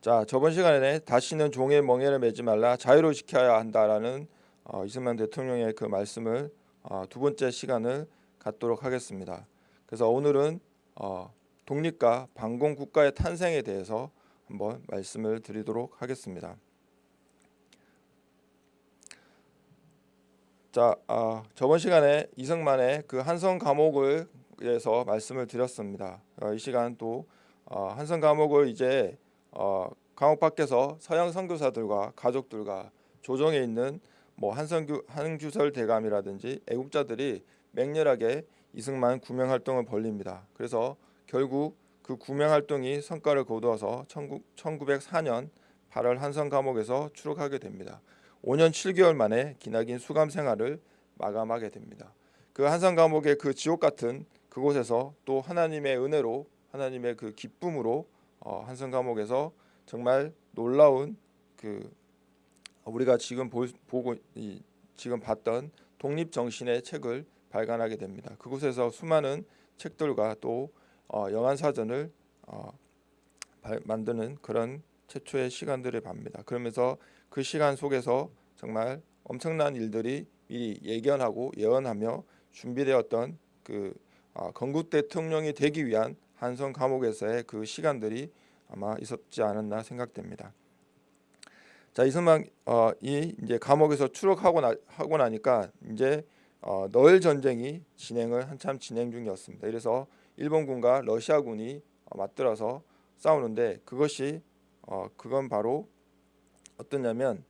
자 저번 시간에 다시는 종의 멍에를 매지 말라 자유로 지켜야 한다라는 어, 이승만 대통령의 그 말씀을 어, 두 번째 시간을 갖도록 하겠습니다. 그래서 오늘은 어, 독립과 반공 국가의 탄생에 대해서 한번 말씀을 드리도록 하겠습니다. 자 어, 저번 시간에 이승만의 그 한성 감옥을 위해서 말씀을 드렸습니다. 어, 이 시간 또 어, 한성 감옥을 이제 어, 감옥 밖에서 서양 선교사들과 가족들과 조정에 있는 뭐 한성규 한규설 대감이라든지 애국자들이 맹렬하게 이승만 구명 활동을 벌립니다. 그래서 결국 그 구명 활동이 성과를 거두어서 1904년 8월 한성 감옥에서 추록하게 됩니다. 5년 7개월 만에 기나긴 수감 생활을 마감하게 됩니다. 그 한성 감옥의 그 지옥 같은 그곳에서 또 하나님의 은혜로 하나님의 그 기쁨으로 어, 한성 감옥에서 정말 놀라운 그 우리가 지금 보, 고 지금 봤던 독립 정신의 책을 발간하게 됩니다. 그곳에서 수많은 책들과 또 어, 영안 사전을 어, 발, 만드는 그런 최초의 시간들을 봅니다. 그러면서 그 시간 속에서 정말 엄청난 일들이 미리 예견하고 예언하며 준비되었던 그 어, 건국 대통령이 되기 위한 한성 감옥에서의 그 시간들이 아마 있었지 않았나 생각됩니다. 자 이승만 어, 이 이제 감옥에서 추록하고 나, 하고 나니까 이제 어, 너일 전쟁이 진행을 한참 진행 중이었습니다. 그래서 일본군과 러시아군이 어, 맞들어서 싸우는데 그것이 어, 그건 바로 어떠냐면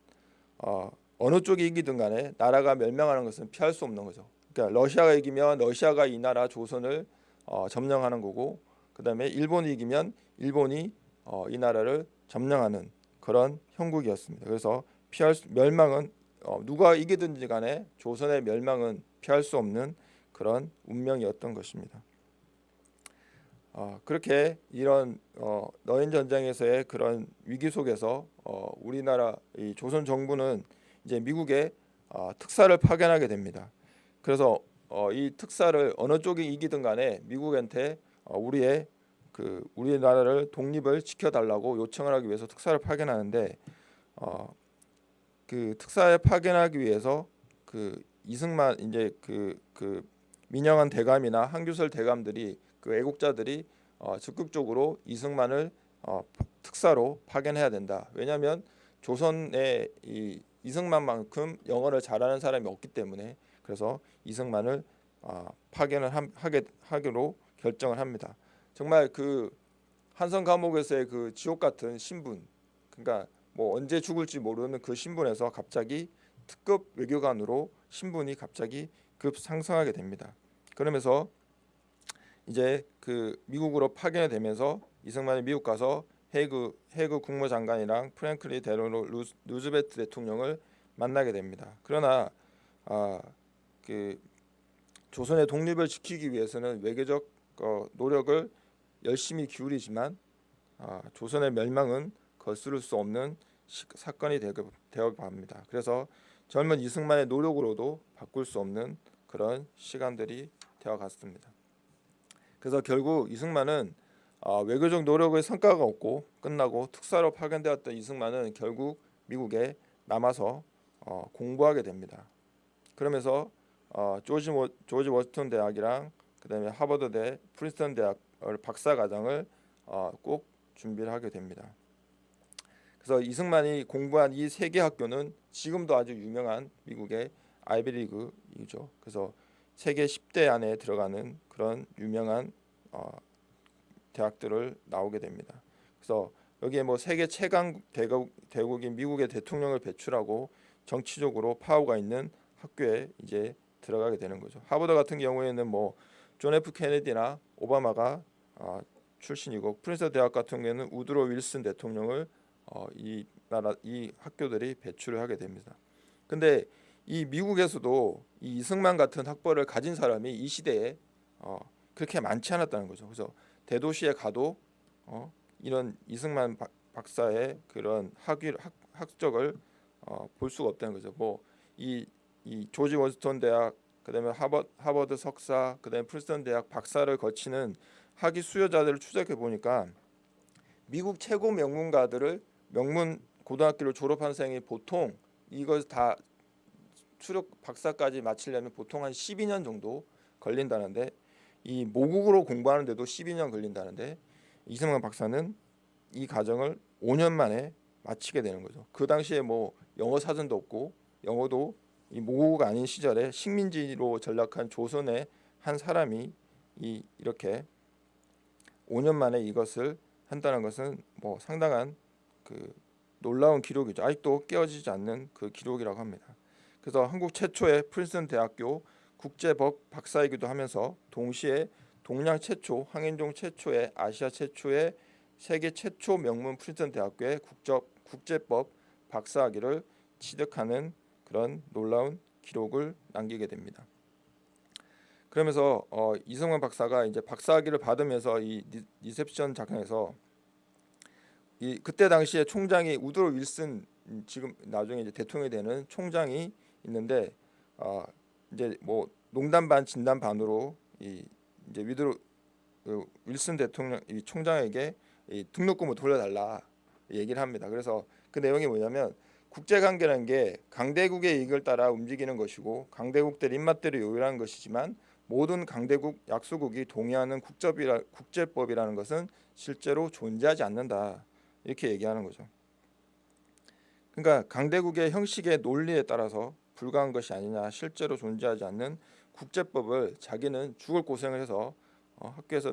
어, 어느 쪽이 이기든 간에 나라가 멸망하는 것은 피할 수 없는 거죠. 그러니까 러시아가 이기면 러시아가 이 나라 조선을 어, 점령하는 거고 그 다음에 일본이 이기면 일본이 어, 이 나라를 점령하는 그런 형국이었습니다. 그래서 피할 수, 멸망은 어, 누가 이기든지 간에 조선의 멸망은 피할 수 없는 그런 운명이었던 것입니다. 어, 그렇게 이런 어, 너인 전쟁에서의 그런 위기 속에서 어, 우리나라 이 조선 정부는 이제 미국에 어, 특사를 파견하게 됩니다. 그래서 어, 이 특사를 어느 쪽이 이기든 간에 미국한테 어, 우리의 그 우리나라를 독립을 지켜달라고 요청을 하기 위해서 특사를 파견하는데 어, 그 특사에 파견하기 위해서 그 이승만 이제 그, 그 민영한 대감이나 한규설 대감들이 그 애국자들이 어, 적극적으로 이승만을 어, 특사로 파견해야 된다. 왜냐하면 조선에 이 이승만만큼 영어를 잘하는 사람이 없기 때문에 그래서 이승만을 어, 파견을 함, 하게 하기로 결정을 합니다. 정말 그 한성 감옥에서의 그 지옥 같은 신분 그러니까 뭐 언제 죽을지 모르는 그 신분에서 갑자기 특급 외교관으로 신분이 갑자기 급 상승하게 됩니다. 그러면서 이제 그 미국으로 파견이 되면서 이승만이 미국 가서 해그 해그 국무장관이랑 프랭클리 데로노 루즈베트 대통령을 만나게 됩니다. 그러나 아그 조선의 독립을 지키기 위해서는 외교적 어, 노력을 열심히 기울이지만 아, 조선의 멸망은 거스를 수 없는 시, 사건이 되어 갑니다. 그래서 젊은 이승만의 노력으로도 바꿀 수 없는 그런 시간들이 되어 갔습니다. 그래서 결국 이승만은 아, 외교적 노력의 성과가 없고 끝나고 특사로 파견되었던 이승만은 결국 미국에 남아서 어, 공부하게 됩니다. 그러면서 어, 조지, 조지 워싱턴 대학이랑 그다음에 하버드대, 프린스턴 대학 박사 과정을 어, 꼭 준비를 하게 됩니다. 그래서 이승만이 공부한 이 세 개 학교는 지금도 아주 유명한 미국의 아이비리그이죠. 그래서 세계 10대 안에 들어가는 그런 유명한 어, 대학들을 나오게 됩니다. 그래서 여기에 뭐 세계 최강 대국, 대국인 미국의 대통령을 배출하고 정치적으로 파워가 있는 학교에 이제 들어가게 되는 거죠. 하버드 같은 경우에는 뭐 존 F 케네디나 오바마가 어, 출신이고 프린스턴 대학 같은 경우에는 우드로 윌슨 대통령을 어, 이 나라 이 학교들이 배출을 하게 됩니다. 근데 이 미국에서도 이 이승만 같은 학벌을 가진 사람이 이 시대에 어, 그렇게 많지 않았다는 거죠. 그래서 대도시에 가도 어, 이런 이승만 박, 사의 그런 학위 학, 학적을 어, 볼 수가 없다는 거죠. 뭐이 이 조지 워스턴 대학 그다음에 하버, 하버드 석사 그다음에 프린스턴 대학 박사를 거치는 학위 수요자들을 추적해 보니까 미국 최고 명문가들을 명문 고등학교를 졸업한 생이 보통 이걸 다 추력 박사까지 마치려면 보통 한 12년 정도 걸린다는데 이 모국으로 공부하는데도 12년 걸린다는데 이승만 박사는 이 과정을 5년 만에 마치게 되는 거죠. 그 당시에 뭐 영어 사전도 없고 영어도 이 모국 아닌 시절에 식민지로 전락한 조선의 한 사람이 이 이렇게 5년 만에 이것을 한다는 것은 뭐 상당한 그 놀라운 기록이죠. 아직도 깨어지지 않는 그 기록이라고 합니다. 그래서 한국 최초의 프린스턴 대학교 국제법 박사이기도 하면서 동시에 동양 최초, 황인종 최초의 아시아 최초의 세계 최초 명문 프린스턴 대학교의 국적 국제법 박사학위를 취득하는 그런 놀라운 기록을 남기게 됩니다. 그러면서 어, 이승만 박사가 이제 박사학위를 받으면서 이 리셉션 석상에서 이 그때 당시에 총장이 우드로 윌슨 음, 지금 나중에 이제 대통령이 되는 총장이 있는데 어, 이제 뭐 농담 반 진담 반으로 이 이제 우드로 그 윌슨 대통령 이 총장에게 이 등록금을 돌려달라 얘기를 합니다. 그래서 그 내용이 뭐냐면 국제 관계라는 게 강대국의 이익을 따라 움직이는 것이고 강대국들 입맛대로 요리하는 것이지만 모든 강대국 약소국이 동의하는 국접이라, 국제법이라는 것은 실제로 존재하지 않는다 이렇게 얘기하는 거죠. 그러니까 강대국의 형식의 논리에 따라서 불가한 것이 아니냐 실제로 존재하지 않는 국제법을 자기는 죽을 고생을 해서 어, 학교에서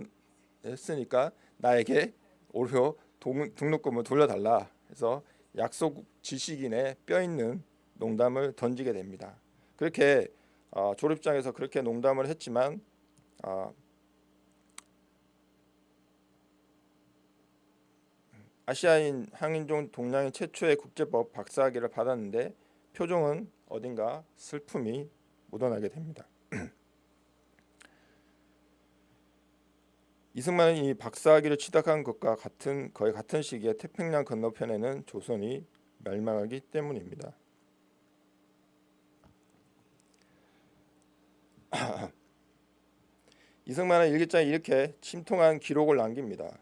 했으니까 나에게 오히려 동, 등록금을 돌려달라 해서 약속 지식인의 뼈 있는 농담을 던지게 됩니다. 그렇게 어, 졸업장에서 그렇게 농담을 했지만 어, 아시아인 항인종 동양인 최초의 국제법 박사학위를 받았는데 표정은 어딘가 슬픔이 묻어나게 됩니다. 이승만은 이 박사학위를 취득한 것과 같은 거의 같은 시기에 태평양 건너편에는 조선이 멸망하기 때문입니다. 이승만은 일기장에 이렇게 침통한 기록을 남깁니다.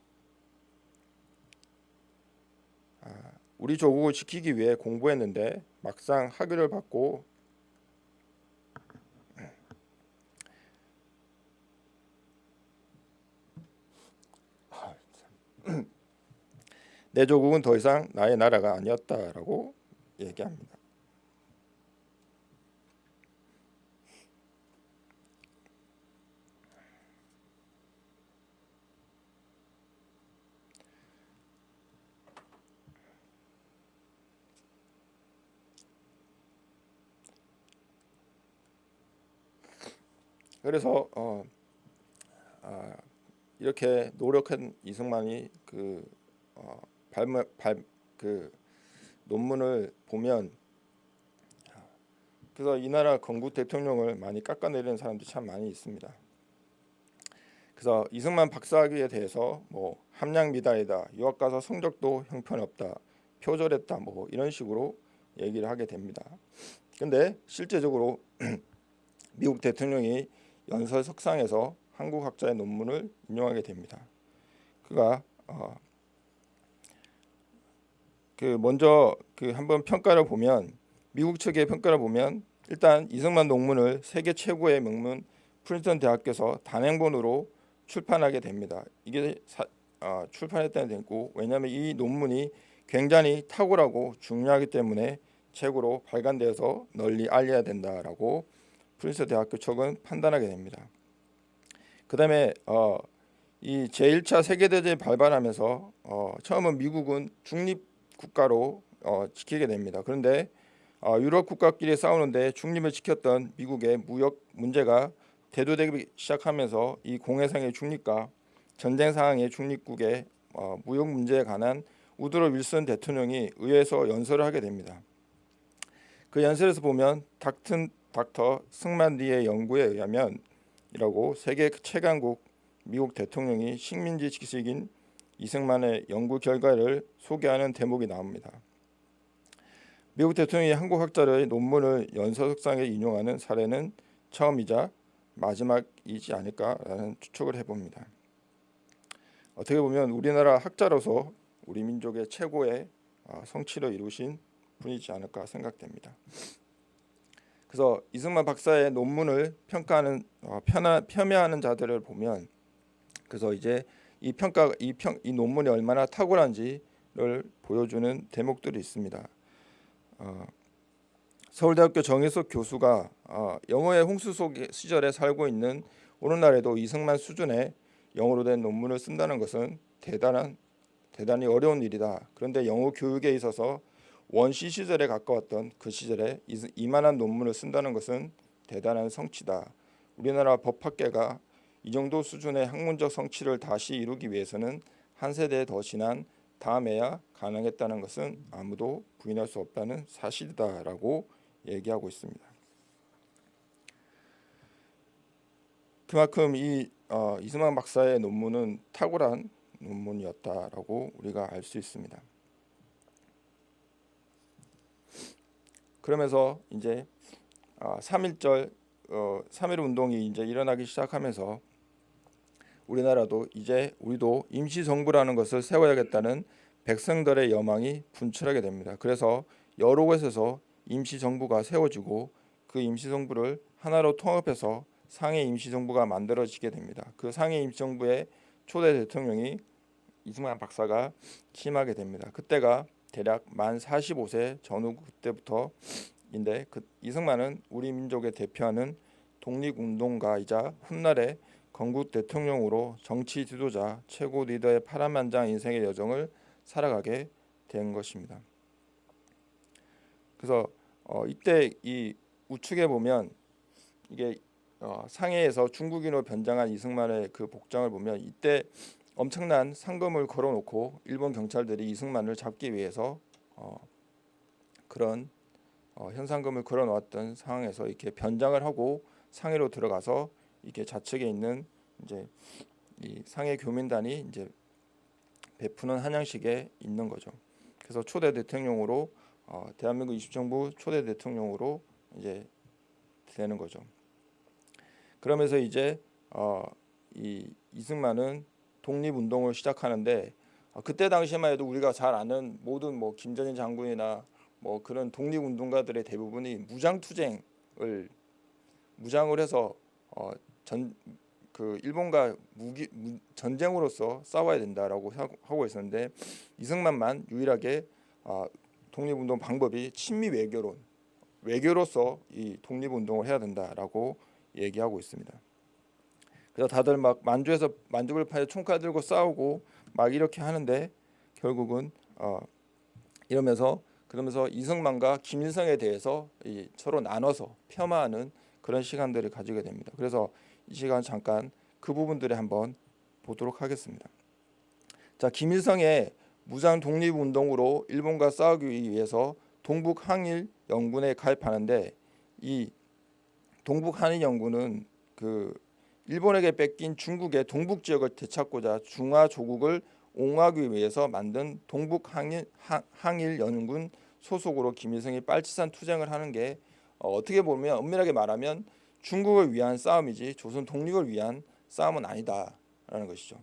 아, 우리 조국을 지키기 위해 공부했는데 막상 학위를 받고 내 조국은 더 이상 나의 나라가 아니었다라고 얘기합니다. 그래서 어, 아, 이렇게 노력한 이승만이 그 어, 발그 논문을 보면 그래서 이 나라 건국 대통령을 많이 깎아내리는 사람들이 참 많이 있습니다. 그래서 이승만 박사학위에 대해서 뭐 함량 미달이다, 유학 가서 성적도 형편없다, 표절했다, 뭐 이런 식으로 얘기를 하게 됩니다. 근데 실제적으로 미국 대통령이 연설 석상에서 한국 학자의 논문을 인용하게 됩니다. 그가 어, 그 먼저 그 한번 평가를 보면 미국 측의 평가를 보면 일단 이승만 논문을 세계 최고의 명문 프린스턴 대학교에서 단행본으로 출판하게 됩니다. 이게 사, 어, 출판했다는 되고 왜냐하면 이 논문이 굉장히 탁월하고 중요하기 때문에 책으로 발간되어서 널리 알려야 된다라고 프린스 대학교 측은 판단하게 됩니다. 그 다음에 어, 이 제1차 세계대전이 발발하면서 어, 처음은 미국은 중립 국가로 어, 지키게 됩니다. 그런데 어, 유럽 국가끼리 싸우는데 중립을 지켰던 미국의 무역 문제가 대두되기 시작하면서 이 공해상의 중립과 전쟁 상황의 중립국의 어, 무역 문제에 관한 우드로 윌슨 대통령이 의회에서 연설을 하게 됩니다. 그 연설에서 보면 닥튼 닥터 승만리의 연구에 의하면 이라고 세계 최강국 미국 대통령이 식민지 지식인 이승만의 연구 결과를 소개하는 대목이 나옵니다. 미국 대통령이 한국 학자의 논문을 연서석상에 인용하는 사례는 처음이자 마지막이지 않을까라는 추측을 해봅니다. 어떻게 보면 우리나라 학자로서 우리 민족의 최고의 어, 성취를 이루신 분이지 않을까 생각됩니다. 그래서 이승만 박사의 논문을 평가하는 어, 편하, 폄훼하는 자들을 보면 그래서 이제 이 평가 이, 평, 이 논문이 얼마나 탁월한지를 보여주는 대목들이 있습니다. 어, 서울대학교 정혜석 교수가 어, 영어의 홍수 속 시절에 살고 있는 오늘날에도 이승만 수준의 영어로 된 논문을 쓴다는 것은 대단한 대단히 어려운 일이다. 그런데 영어 교육에 있어서 원시 시절에 가까웠던 그 시절에 이- 이만한 논문을 쓴다는 것은 대단한 성취다. 우리나라 법학계가 이 정도 수준의 학문적 성취를 다시 이루기 위해서는 한 세대 더 지난 다음에야 가능했다는 것은 아무도 부인할 수 없다는 사실이다라고 얘기하고 있습니다. 그만큼 이 어, 이승만 박사의 논문은 탁월한 논문이었다라고 우리가 알 수 있습니다. 그러면서 이제 아, 3.1절 어, 3.1 운동이 이제 일어나기 시작하면서 우리나라도 이제 우리도 임시정부라는 것을 세워야겠다는 백성들의 여망이 분출하게 됩니다. 그래서 여러 곳에서 임시정부가 세워지고 그 임시정부를 하나로 통합해서 상해 임시정부가 만들어지게 됩니다. 그 상해 임시정부의 초대 대통령이 이승만 박사가 취임하게 됩니다. 그때가 대략 만 45세 전후 그때부터인데 그 이승만은 우리 민족의 대표하는 독립운동가이자 훗날의 건국 대통령으로 정치 지도자 최고 리더의 파란만장 인생의 여정을 살아가게 된 것입니다. 그래서 어, 이때 이 우측에 보면 이게 어, 상해에서 중국인으로 변장한 이승만의 그 복장을 보면 이때 엄청난 상금을 걸어놓고 일본 경찰들이 이승만을 잡기 위해서 어, 그런 어, 현상금을 걸어놓았던 상황에서 이렇게 변장을 하고 상해로 들어가서 이렇게 좌측에 있는 이제 이 상해 교민단이 이제 베푸는 한양식에 있는 거죠. 그래서 초대 대통령으로 어, 대한민국 20정부 초대 대통령으로 이제 되는 거죠. 그러면서 이제 어, 이 이승만은 독립운동을 시작하는데 어, 그때 당시만 해도 우리가 잘 아는 모든 뭐 김전일 장군이나 뭐 그런 독립운동가들의 대부분이 무장투쟁을 무장을 해서 어, 전 그 일본과 무기 무, 전쟁으로서 싸워야 된다라고 하고 있었는데 이승만만 유일하게 어, 독립운동 방법이 친미 외교론 외교로서 이 독립운동을 해야 된다라고 얘기하고 있습니다. 그래서 다들 막 만주에서 파여 총칼 들고 싸우고 막 이렇게 하는데 결국은 어, 이러면서 그러면서 이승만과 김일성에 대해서 이 서로 나눠서 폄하하는 그런 시간들을 가지게 됩니다. 그래서 이 시간 잠깐 그 부분들을 한번 보도록 하겠습니다. 자, 김일성의 무장 독립 운동으로 일본과 싸우기 위해서 동북 항일 연군에 가입하는데 이 동북 한일 연군은 그 일본에게 뺏긴 중국의 동북 지역을 되찾고자 중화 조국을 옹호하기 위해서 만든 동북 항일 항일 연군 소속으로 김일성이 빨치산 투쟁을 하는 게 어, 어떻게 보면 엄밀하게 말하면 중국을 위한 싸움이지 조선 독립을 위한 싸움은 아니다라는 것이죠.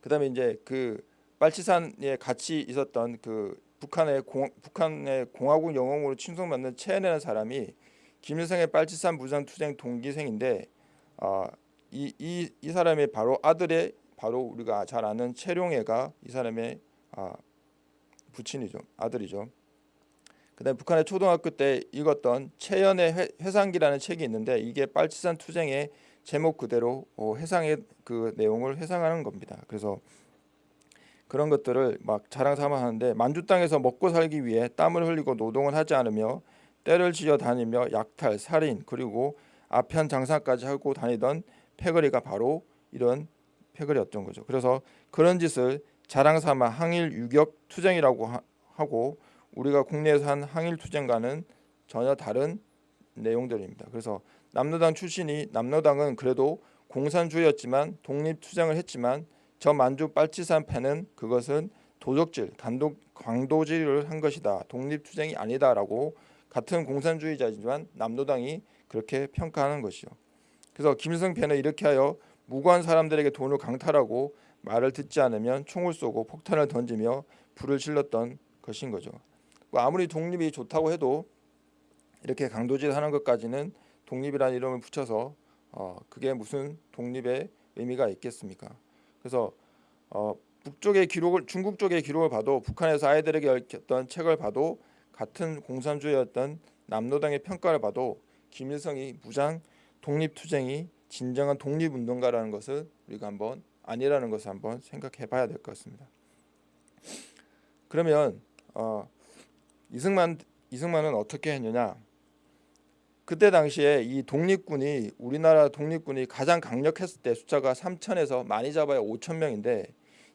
그다음에 이제 그 빨치산에 같이 있었던 그 북한의 공, 북한의 공화국 영웅으로 칭송받는 최은혜라는 사람이 김일성의 빨치산 무장 투쟁 동기생인데 어, 이, 이, 이 사람의 바로 아들의 바로 우리가 잘 아는 최룡해가 이 사람의 아, 부친이죠 아들이죠. 그다음 북한의 초등학교 때 읽었던 최연의 회, 회상기라는 책이 있는데 이게 빨치산 투쟁의 제목 그대로 어, 회상의 그 내용을 회상하는 겁니다. 그래서 그런 것들을 막 자랑 삼아 하는데 만주 땅에서 먹고 살기 위해 땀을 흘리고 노동을 하지 않으며 때를 지어 다니며 약탈, 살인 그리고 아편 장사까지 하고 다니던 패거리가 바로 이런 패거리였던 거죠. 그래서 그런 짓을 자랑 삼아 항일 유격 투쟁이라고 하, 하고 우리가 국내에서 한 항일 투쟁과는 전혀 다른 내용들입니다. 그래서 남로당 출신이 남로당은 그래도 공산주의였지만 독립 투쟁을 했지만 저 만주 빨치산 패는 그것은 도적질, 단독 광도질을 한 것이다. 독립 투쟁이 아니다라고 같은 공산주의자지만 남로당이 그렇게 평가하는 것이죠. 그래서 김일성 패는 이렇게 하여 무고한 사람들에게 돈을 강탈하고 말을 듣지 않으면 총을 쏘고 폭탄을 던지며 불을 질렀던 것인 거죠. 뭐 아무리 독립이 좋다고 해도 이렇게 강도질하는 것까지는 독립이라는 이름을 붙여서 어, 그게 무슨 독립의 의미가 있겠습니까? 그래서 어, 북쪽의 기록을 중국 쪽의 기록을 봐도 북한에서 아이들에게 읽혔던 책을 봐도 같은 공산주의였던 남노당의 평가를 봐도 김일성이 무장 독립투쟁이 진정한 독립운동가라는 것을 우리가 한번 아니라는 것을 한번 생각해 봐야 될 것 같습니다. 그러면 어, 이승만 이승만은 어떻게 했느냐? 그때 당시에 이 독립군이 우리나라 독립군이 가장 강력했을 때 숫자가 3천에서 많이 잡아야 5천 명인데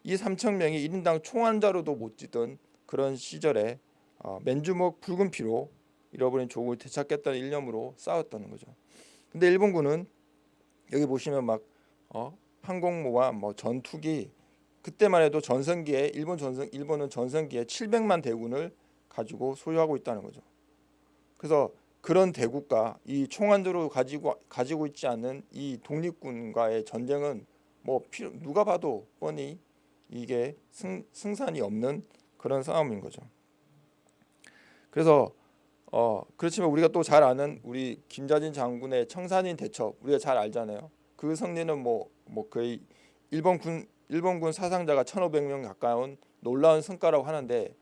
이 3천 명이 1인당 총한자로도 못 지던 그런 시절에 어, 맨주먹 붉은 피로 잃어버린 조국을 되찾겠다는 일념으로 싸웠다는 거죠. 근데 일본군은 여기 보시면 막 어, 항공모와 뭐 전투기 그때만 해도 전성기에 일본 전성 일본은 전성기에 700만 대군을 가지고 소유하고 있다는 거죠. 그래서 그런 대국과 이 총안으로 가지고 가지고 있지 않은 이 독립군과의 전쟁은 뭐 필요, 누가 봐도 뻔히 이게 승, 승산이 없는 그런 싸움인 거죠. 그래서 어 그렇지만 우리가 또 잘 아는 우리 김자진 장군의 청산인 대첩 우리가 잘 알잖아요. 그 승리는 뭐뭐 뭐 거의 일본군 일본군 사상자가 1,500명 가까운 놀라운 성과라고 하는데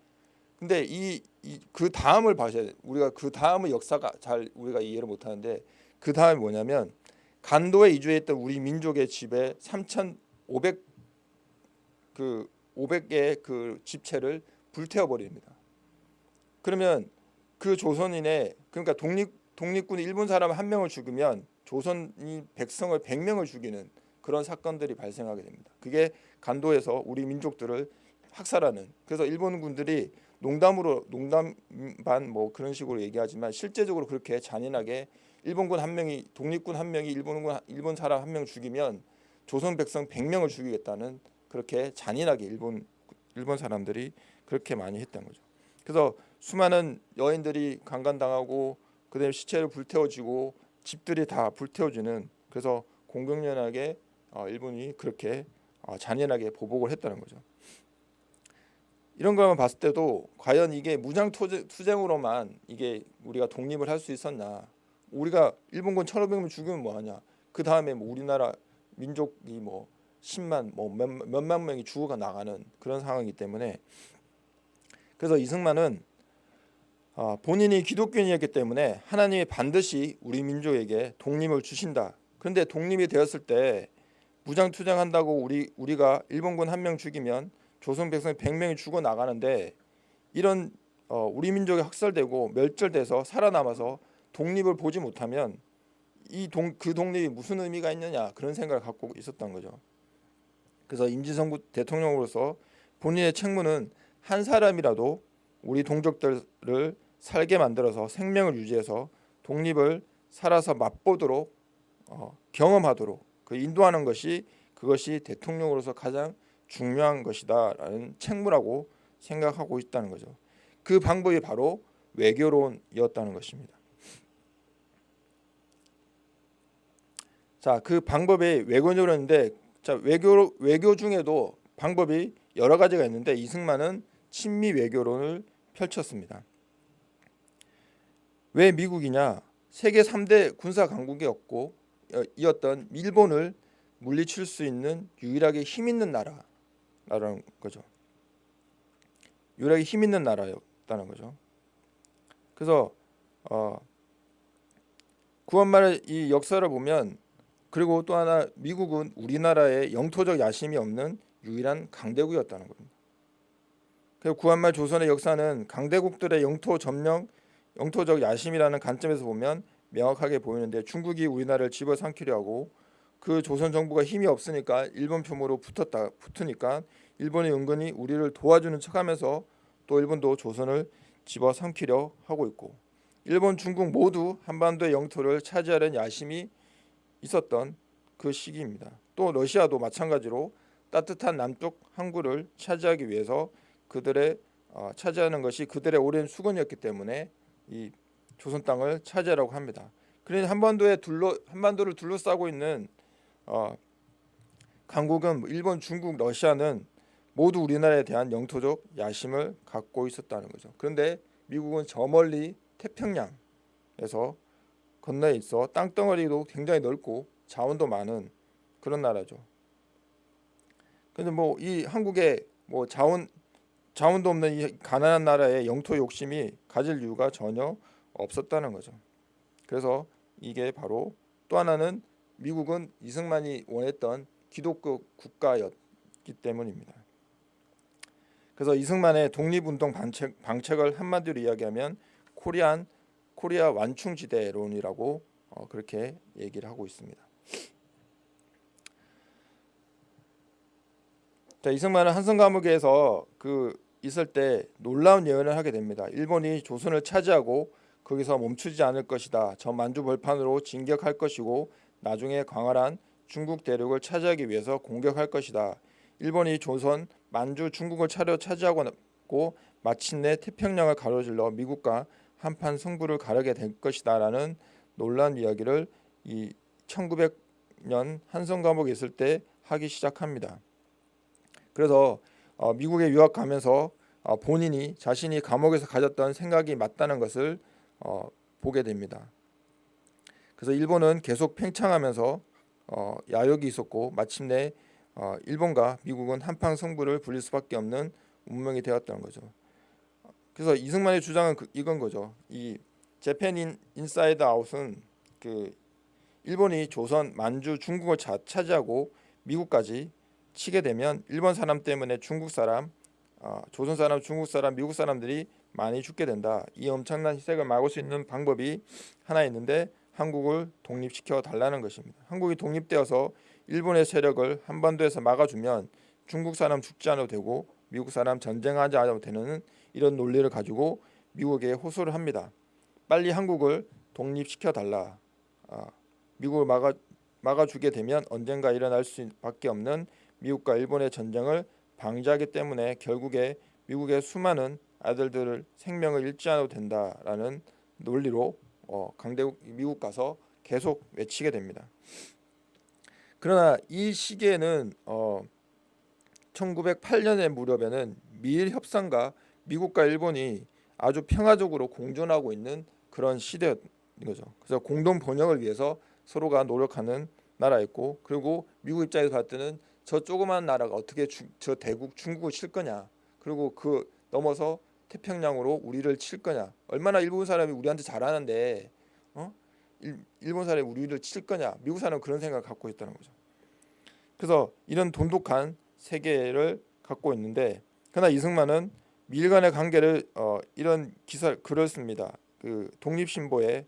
근데 이 그 다음을 봐셔야 돼. 우리가 그 다음의 역사가 잘 우리가 이해를 못 하는데 그 다음이 뭐냐면 간도에 이주했던 우리 민족의 집에 3,500 그 500개의 그 집체를 불태워 버립니다. 그러면 그 조선인의 그러니까 독립 독립군이 일본 사람 한 명을 죽이면 조선이 백성을 100명을 죽이는 그런 사건들이 발생하게 됩니다. 그게 간도에서 우리 민족들을 학살하는 그래서 일본군들이 농담으로 농담 반뭐 그런 식으로 얘기하지만 실제적으로 그렇게 잔인하게 일본군 한 명이 독립군 한 명이 일본군 일본 사람 한 명 죽이면 조선 백성 100명을 죽이겠다는 그렇게 잔인하게 일본 일본 사람들이 그렇게 많이 했던 거죠. 그래서 수많은 여인들이 강간당하고 그다음에 시체를 불태워지고 집들이 다 불태워지는 그래서 공공연하게 어, 일본이 그렇게 어, 잔인하게 보복을 했다는 거죠. 이런 것만 봤을 때도 과연 이게 무장 투쟁으로만 이게 우리가 독립을 할 수 있었나? 우리가 일본군 1,500명 죽이면 뭐하냐? 그 다음에 뭐 우리나라 민족이 뭐 10만 뭐 몇, 몇만 명이 죽어가 나가는 그런 상황이기 때문에 그래서 이승만은 어, 본인이 기독교인이었기 때문에 하나님이 반드시 우리 민족에게 독립을 주신다. 그런데 독립이 되었을 때 무장 투쟁한다고 우리 우리가 일본군 한 명 죽이면 조선 백성 100명이 죽어 나가는데 이런 어, 우리 민족이 학살되고 멸절돼서 살아남아서 독립을 보지 못하면 이그 독립이 무슨 의미가 있느냐 그런 생각을 갖고 있었던 거죠. 그래서 임지성 대통령으로서 본인의 책무는 한 사람이라도 우리 동족들을 살게 만들어서 생명을 유지해서 독립을 살아서 맛보도록 어, 경험하도록 그 인도하는 것이 그것이 대통령으로서 가장 중요한 것이다라는 책무라고 생각하고 있다는 거죠. 그 방법이 바로 외교론이었다는 것입니다. 자, 그 방법이 외교론인데 자, 외교 외교 중에도 방법이 여러 가지가 있는데 이승만은 친미 외교론을 펼쳤습니다. 왜 미국이냐? 세계 3대 군사 강국이었고 어, 이었던 일본을 물리칠 수 있는 유일하게 힘 있는 나라 라는 거죠. 유일하게 힘 있는 나라였다는 거죠. 그래서 어, 구한말의 이 역사를 보면 그리고 또 하나 미국은 우리나라의 영토적 야심이 없는 유일한 강대국이었다는 겁니다. 그리고 구한말 조선의 역사는 강대국들의 영토 점령, 영토적 야심이라는 관점에서 보면 명확하게 보이는데 중국이 우리나라를 집어삼키려 하고 그 조선 정부가 힘이 없으니까 일본 표모로 붙었다 붙으니까 일본이 은근히 우리를 도와주는 척하면서 또 일본도 조선을 집어삼키려 하고 있고 일본, 중국 모두 한반도의 영토를 차지하려는 야심이 있었던 그 시기입니다. 또 러시아도 마찬가지로 따뜻한 남쪽 항구를 차지하기 위해서 그들의 어, 차지하는 것이 그들의 오랜 수건이었기 때문에 이 조선 땅을 차지하라고 합니다. 그러니 한반도에 둘러 한반도를 둘러싸고 있는 어, 강국은 일본, 중국, 러시아는 모두 우리나라에 대한 영토적 야심을 갖고 있었다는 거죠. 그런데 미국은 저 멀리 태평양에서 건너에 있어 땅덩어리도 굉장히 넓고 자원도 많은 그런 나라죠. 근데 뭐 이 한국의 뭐 자원 자원도 없는 이 가난한 나라의 영토 욕심이 가질 이유가 전혀 없었다는 거죠. 그래서 이게 바로 또 하나는 미국은 이승만이 원했던 기독교 국가였기 때문입니다. 그래서 이승만의 독립운동 방책, 방책을 한마디로 이야기하면 코리안 코리아 완충지대론이라고 어, 그렇게 얘기를 하고 있습니다. 자 이승만은 한성 감옥에서 그 있을 때 놀라운 예언을 하게 됩니다. 일본이 조선을 차지하고 거기서 멈추지 않을 것이다. 저 만주 벌판으로 진격할 것이고 나중에 광활한 중국 대륙을 차지하기 위해서 공격할 것이다. 일본이 조선, 만주, 중국을 차려 차지하고 마침내 태평양을 가로질러 미국과 한판 승부를 가르게 될 것이다라는 놀란 이야기를 이 1900년 한성 감옥에 있을 때 하기 시작합니다. 그래서 어, 미국에 유학 가면서 어, 본인이 자신이 감옥에서 가졌던 생각이 맞다는 것을 어, 보게 됩니다. 그래서 일본은 계속 팽창하면서 어, 야욕이 있었고 마침내 어, 일본과 미국은 한판 승부를 불릴 수밖에 없는 운명이 되었다는 거죠. 그래서 이승만의 주장은 그, 이건 거죠. 이 Japan Inside Out은 그 일본이 조선, 만주, 중국을 자, 차지하고 미국까지 치게 되면 일본 사람 때문에 중국 사람, 어, 조선 사람, 중국 사람, 미국 사람들이 많이 죽게 된다. 이 엄청난 희생을 막을 수 있는 방법이 하나 있는데 한국을 독립시켜 달라는 것입니다. 한국이 독립되어서 일본의 세력을 한반도에서 막아주면 중국 사람 죽지 않아도 되고 미국 사람 전쟁하지 않아도 되는 이런 논리를 가지고 미국에 호소를 합니다. 빨리 한국을 독립시켜 달라. 아, 미국을 막아 막아주게 되면 언젠가 일어날 수밖에 없는 미국과 일본의 전쟁을 방지하기 때문에 결국에 미국의 수많은 아들들을 생명을 잃지 않아도 된다라는 논리로 어, 강대국 미국 가서 계속 외치게 됩니다. 그러나 이 시기에는 어, 1908년의 무렵에는 미일 협상과 미국과 일본이 아주 평화적으로 공존하고 있는 그런 시대인 거죠. 그래서 공동 번영을 위해서 서로가 노력하는 나라였고 그리고 미국 입장에서 봤을 때는 저 조그만 나라가 어떻게 주, 저 대국 중국을 칠 거냐 그리고 그 넘어서 태평양으로 우리를 칠 거냐 얼마나 일본 사람이 우리한테 잘하는데 어? 일, 일본 사람이 우리를 칠 거냐? 미국 사람은 그런 생각을 갖고 있다는 거죠. 그래서 이런 돈독한 세계를 갖고 있는데 그러나 이승만은 미일 간의 관계를 어, 이런 기사 글을 씁니다. 그 독립신보에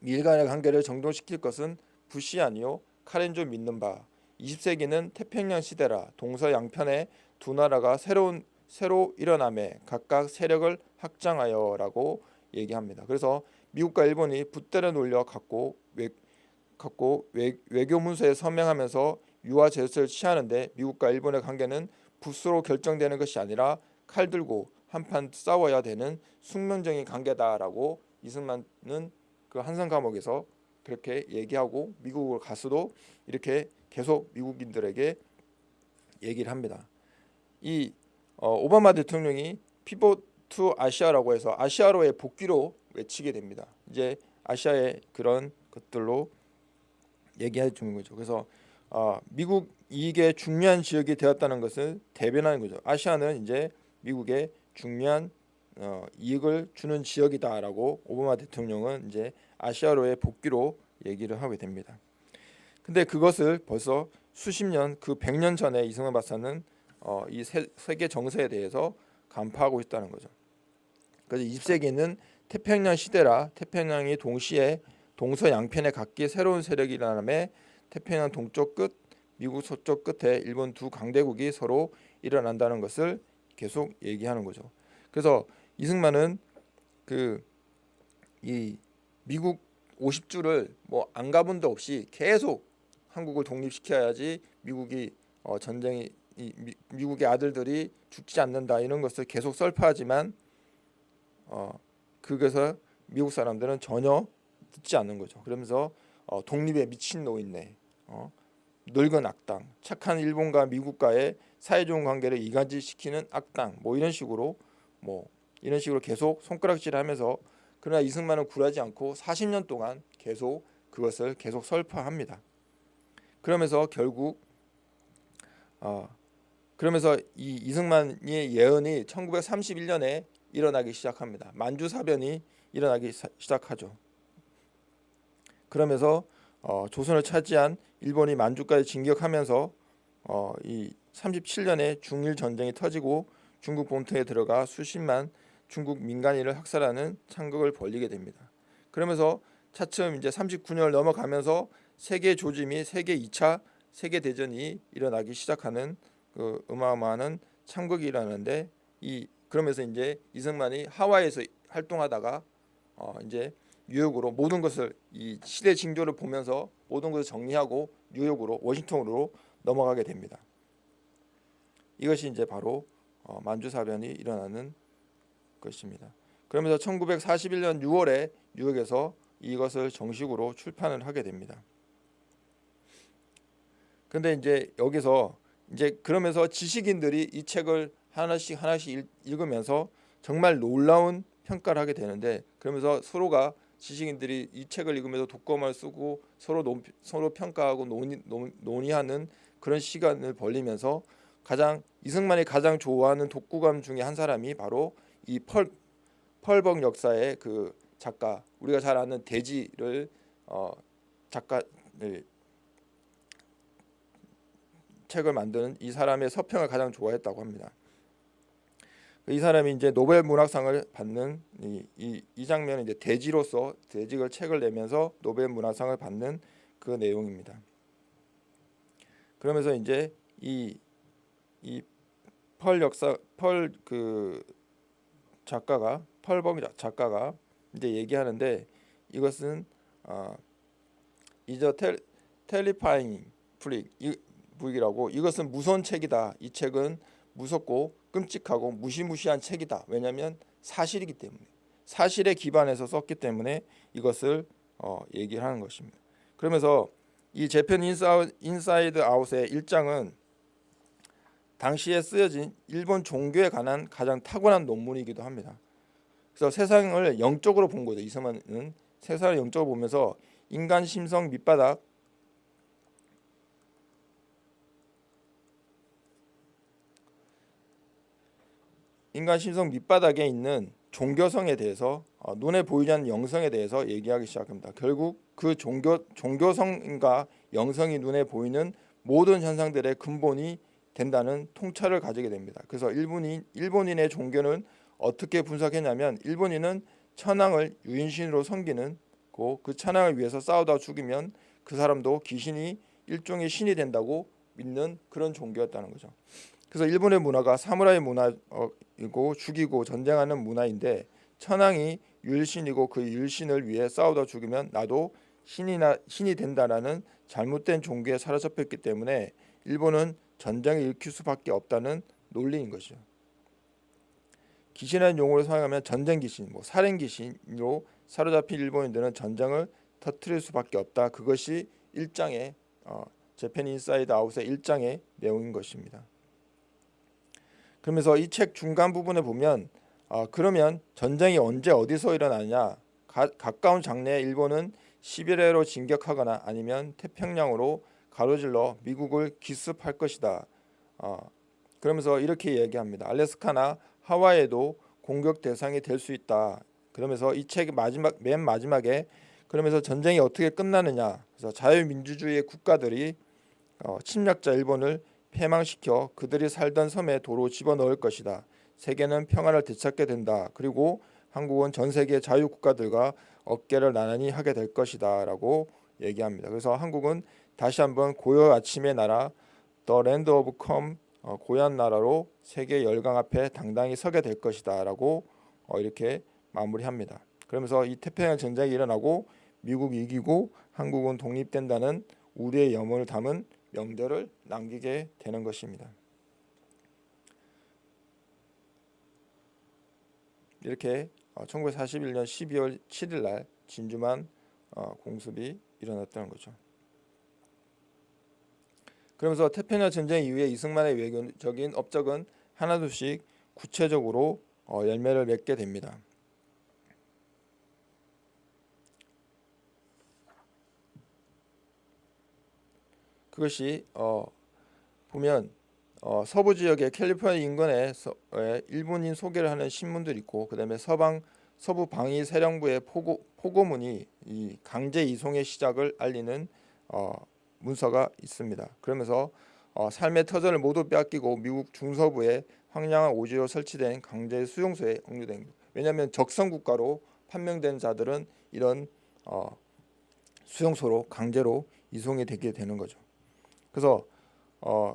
미일 간의 관계를 정돈시킬 것은 부시 아니요 카렌조 믿는 바. 20세기는 태평양 시대라 동서 양편의 두 나라가 새로운 새로 일어남에 각각 세력을 확장하여라고 얘기합니다. 그래서 미국과 일본이 붓대를 놀려 갖고 외, 갖고 외, 외교 문서에 서명하면서 유화 제스처를 취하는데 미국과 일본의 관계는 붓으로 결정되는 것이 아니라 칼 들고 한판 싸워야 되는 숙명적인 관계다라고 이승만은 그 한성 감옥에서 그렇게 얘기하고 미국을 가서도 이렇게 계속 미국인들에게 얘기를 합니다. 이 어, 오바마 대통령이 pivot to Asia라고 해서 아시아로의 복귀를 외치게 됩니다. 이제 아시아의 그런 것들로 얘기해 주는 거죠. 그래서 어, 미국 이익의 중요한 지역이 되었다는 것을 대변하는 거죠. 아시아는 이제 미국의 중요한 어, 이익을 주는 지역이다라고 오바마 대통령은 이제 아시아로의 복귀로 얘기를 하게 됩니다. 근데 그것을 벌써 수십 년, 그 100년 전에 이승만 박사는 어, 이 세, 세계 정세에 대해서 간파하고 있다는 거죠. 그래서 20세기는 태평양 시대라 태평양이 동시에 동서 양편에 각기 새로운 세력이 일어남에 태평양 동쪽 끝, 미국 서쪽 끝에 일본 두 강대국이 서로 일어난다는 것을 계속 얘기하는 거죠. 그래서 이승만은 그 이 미국 50주를 뭐 안 가본 데 없이 계속 한국을 독립시켜야지 미국이 어, 전쟁이 이, 미, 국의 아들들이 죽지 않는다 이런 것을 계속 설파하지만 어, 그것을 미국 사람들은 전혀 듣지 않는 거죠. 그러면서 어, 독립에 미친 노인네, 어, 늙은 악당, 착한 일본과 미국과의 사이좋은 관계를 이간질시키는 악당, 뭐 이런 식으로 뭐 이런 식으로 계속 손가락질하면서 그러나 이승만은 굴하지 않고 40년 동안 계속 그것을 계속 설파합니다. 그러면서 결국 어, 그러면서 이 이승만의 예언이 1931년에 일어나기 시작합니다. 만주사변이 일어나기 사, 시작하죠. 그러면서 어, 조선을 차지한 일본이 만주까지 진격하면서 어, 이 37년에 중일 전쟁이 터지고 중국 본토에 들어가 수십만 중국 민간인을 학살하는 창극을 벌리게 됩니다. 그러면서 차츰 이제 39년을 넘어가면서 세계 조지 및 세계 2차 세계 대전이 일어나기 시작하는 그 어마어마한 창극이라는데 이 그러면서 이제 이승만이 하와이에서 활동하다가 어 이제 뉴욕으로 모든 것을 이 시대 징조를 보면서 모든 것을 정리하고 뉴욕으로 워싱턴으로 넘어가게 됩니다. 이것이 이제 바로 어 만주사변이 일어나는 것입니다. 그러면서 1941년 6월에 뉴욕에서 이것을 정식으로 출판을 하게 됩니다. 근데 이제 여기서 이제 그러면서 지식인들이 이 책을 하나씩 하나씩 읽 으면서 정말 놀라운 평가를 하게 되는데 그러면서 서로가 지식인들이 이 책을 읽으면서 독거을 쓰고 서로 논, 서로 평가하고 논의, 논 의하는 그런 시간을 벌리면서 가장 이승만이 가장 좋아하는 독후감 중에 한 사람이 바로 이 펄, 펄벅 역사의 그 작가 우리가 잘 아는 대지를 어, 작가 네, 책을 만드는 이 사람의 서평을 가장 좋아했다고 합니다. 이 사람이 이제 노벨 문학상을 받는 이, 이, 이 장면은 이제 대지로서 대직을 책을 내면서 노벨 문학상을 받는 그 내용입니다. 그러면서 이제 이 이 펄 역사 펄 그 작가가 펄벅 작가가 이제 얘기하는데 이것은 어, 이저 텔리파잉 프릭 부익이라고 이것은 무서운 책이다. 이 책은 무섭고 끔찍하고 무시무시한 책이다. 왜냐하면 사실이기 때문에 사실에 기반해서 썼기 때문에 이것을 어, 얘기를 하는 것입니다. 그러면서 이 재팬 인사 이드 아웃의 1장은 당시에 쓰여진 일본 종교에 관한 가장 탁월한 논문이기도 합니다. 그래서 세상을 영적으로 본 거죠. 이승만은 세상을 영적으로 보면서 인간 심성 밑바닥 인간 심성 밑바닥에 있는 종교성에 대해서 어, 눈에 보이지 않는 영성에 대해서 얘기하기 시작합니다. 결국 그 종교 종교성과 영성이 눈에 보이는 모든 현상들의 근본이 된다는 통찰을 가지게 됩니다. 그래서 일본인 일본인의 종교는 어떻게 분석했냐면 일본인은 천황을 유인신으로 섬기는 그 천황을 위해서 싸우다 죽이면 그 사람도 귀신이 일종의 신이 된다고 믿는 그런 종교였다는 거죠. 그래서 일본의 문화가 사무라이 문화이고 죽이고 전쟁하는 문화인데 천황이 율신이고 그 율신을 위해 싸우다 죽으면 나도 신이나 신이 된다라는 잘못된 종교에 사로잡혔기 때문에 일본은 전쟁을 일으킬 수밖에 없다는 논리인 것이죠. 귀신이라는 용어를 사용하면 전쟁 귀신, 뭐 살인 귀신으로 사로잡힌 일본인들은 전쟁을 터트릴 수밖에 없다. 그것이 1장의 어, Japan Inside Out의 1장의 내용인 것입니다. 그러면서 이 책 중간 부분에 보면 어, 그러면 전쟁이 언제 어디서 일어나냐 가, 가까운 장래에 일본은 시베리아로 진격하거나 아니면 태평양으로 가로질러 미국을 기습할 것이다. 어, 그러면서 이렇게 얘기합니다. 알래스카나 하와이에도 공격 대상이 될 수 있다. 그러면서 이책 마지막 맨 마지막에 그러면서 전쟁이 어떻게 끝나느냐. 그래서 자유민주주의 국가들이 어, 침략자 일본을 폐망시켜 그들이 살던 섬에 도로 집어넣을 것이다. 세계는 평화를 되찾게 된다. 그리고 한국은 전 세계 자유 국가들과 어깨를 나란히 하게 될 것이다 라고 얘기합니다. 그래서 한국은 다시 한번 고요 아침의 나라 Land of Come 어, 고향 나라로 세계 열강 앞에 당당히 서게 될 것이다 라고 어, 이렇게 마무리합니다. 그러면서 이 태평양 전쟁이 일어나고 미국이 이기고 한국은 독립된다는 우리의 염원을 담은 명절을 남기게 되는 것입니다. 이렇게 1941년 12월 7일 날 진주만 어, 공습이 일어났다는 거죠. 그러면서 태평양 전쟁 이후에 이승만의 외교적인 업적은 하나둘씩 구체적으로 어, 열매를 맺게 됩니다. 그것이 어, 보면 어, 서부 지역의 캘리포니아 인근에 서, 에, 일본인 소개를 하는 신문들 있고 그다음에 서방 서부 방위 사령부의 포고, 포고문이 이 강제 이송의 시작을 알리는 어, 문서가 있습니다. 그러면서 어, 삶의 터전을 모두 빼앗기고 미국 중서부의 황량한 오지로 설치된 강제 수용소에 억류된 왜냐하면 적성 국가로 판명된 자들은 이런 어, 수용소로 강제로 이송이 되게 되는 거죠. 그래서 어,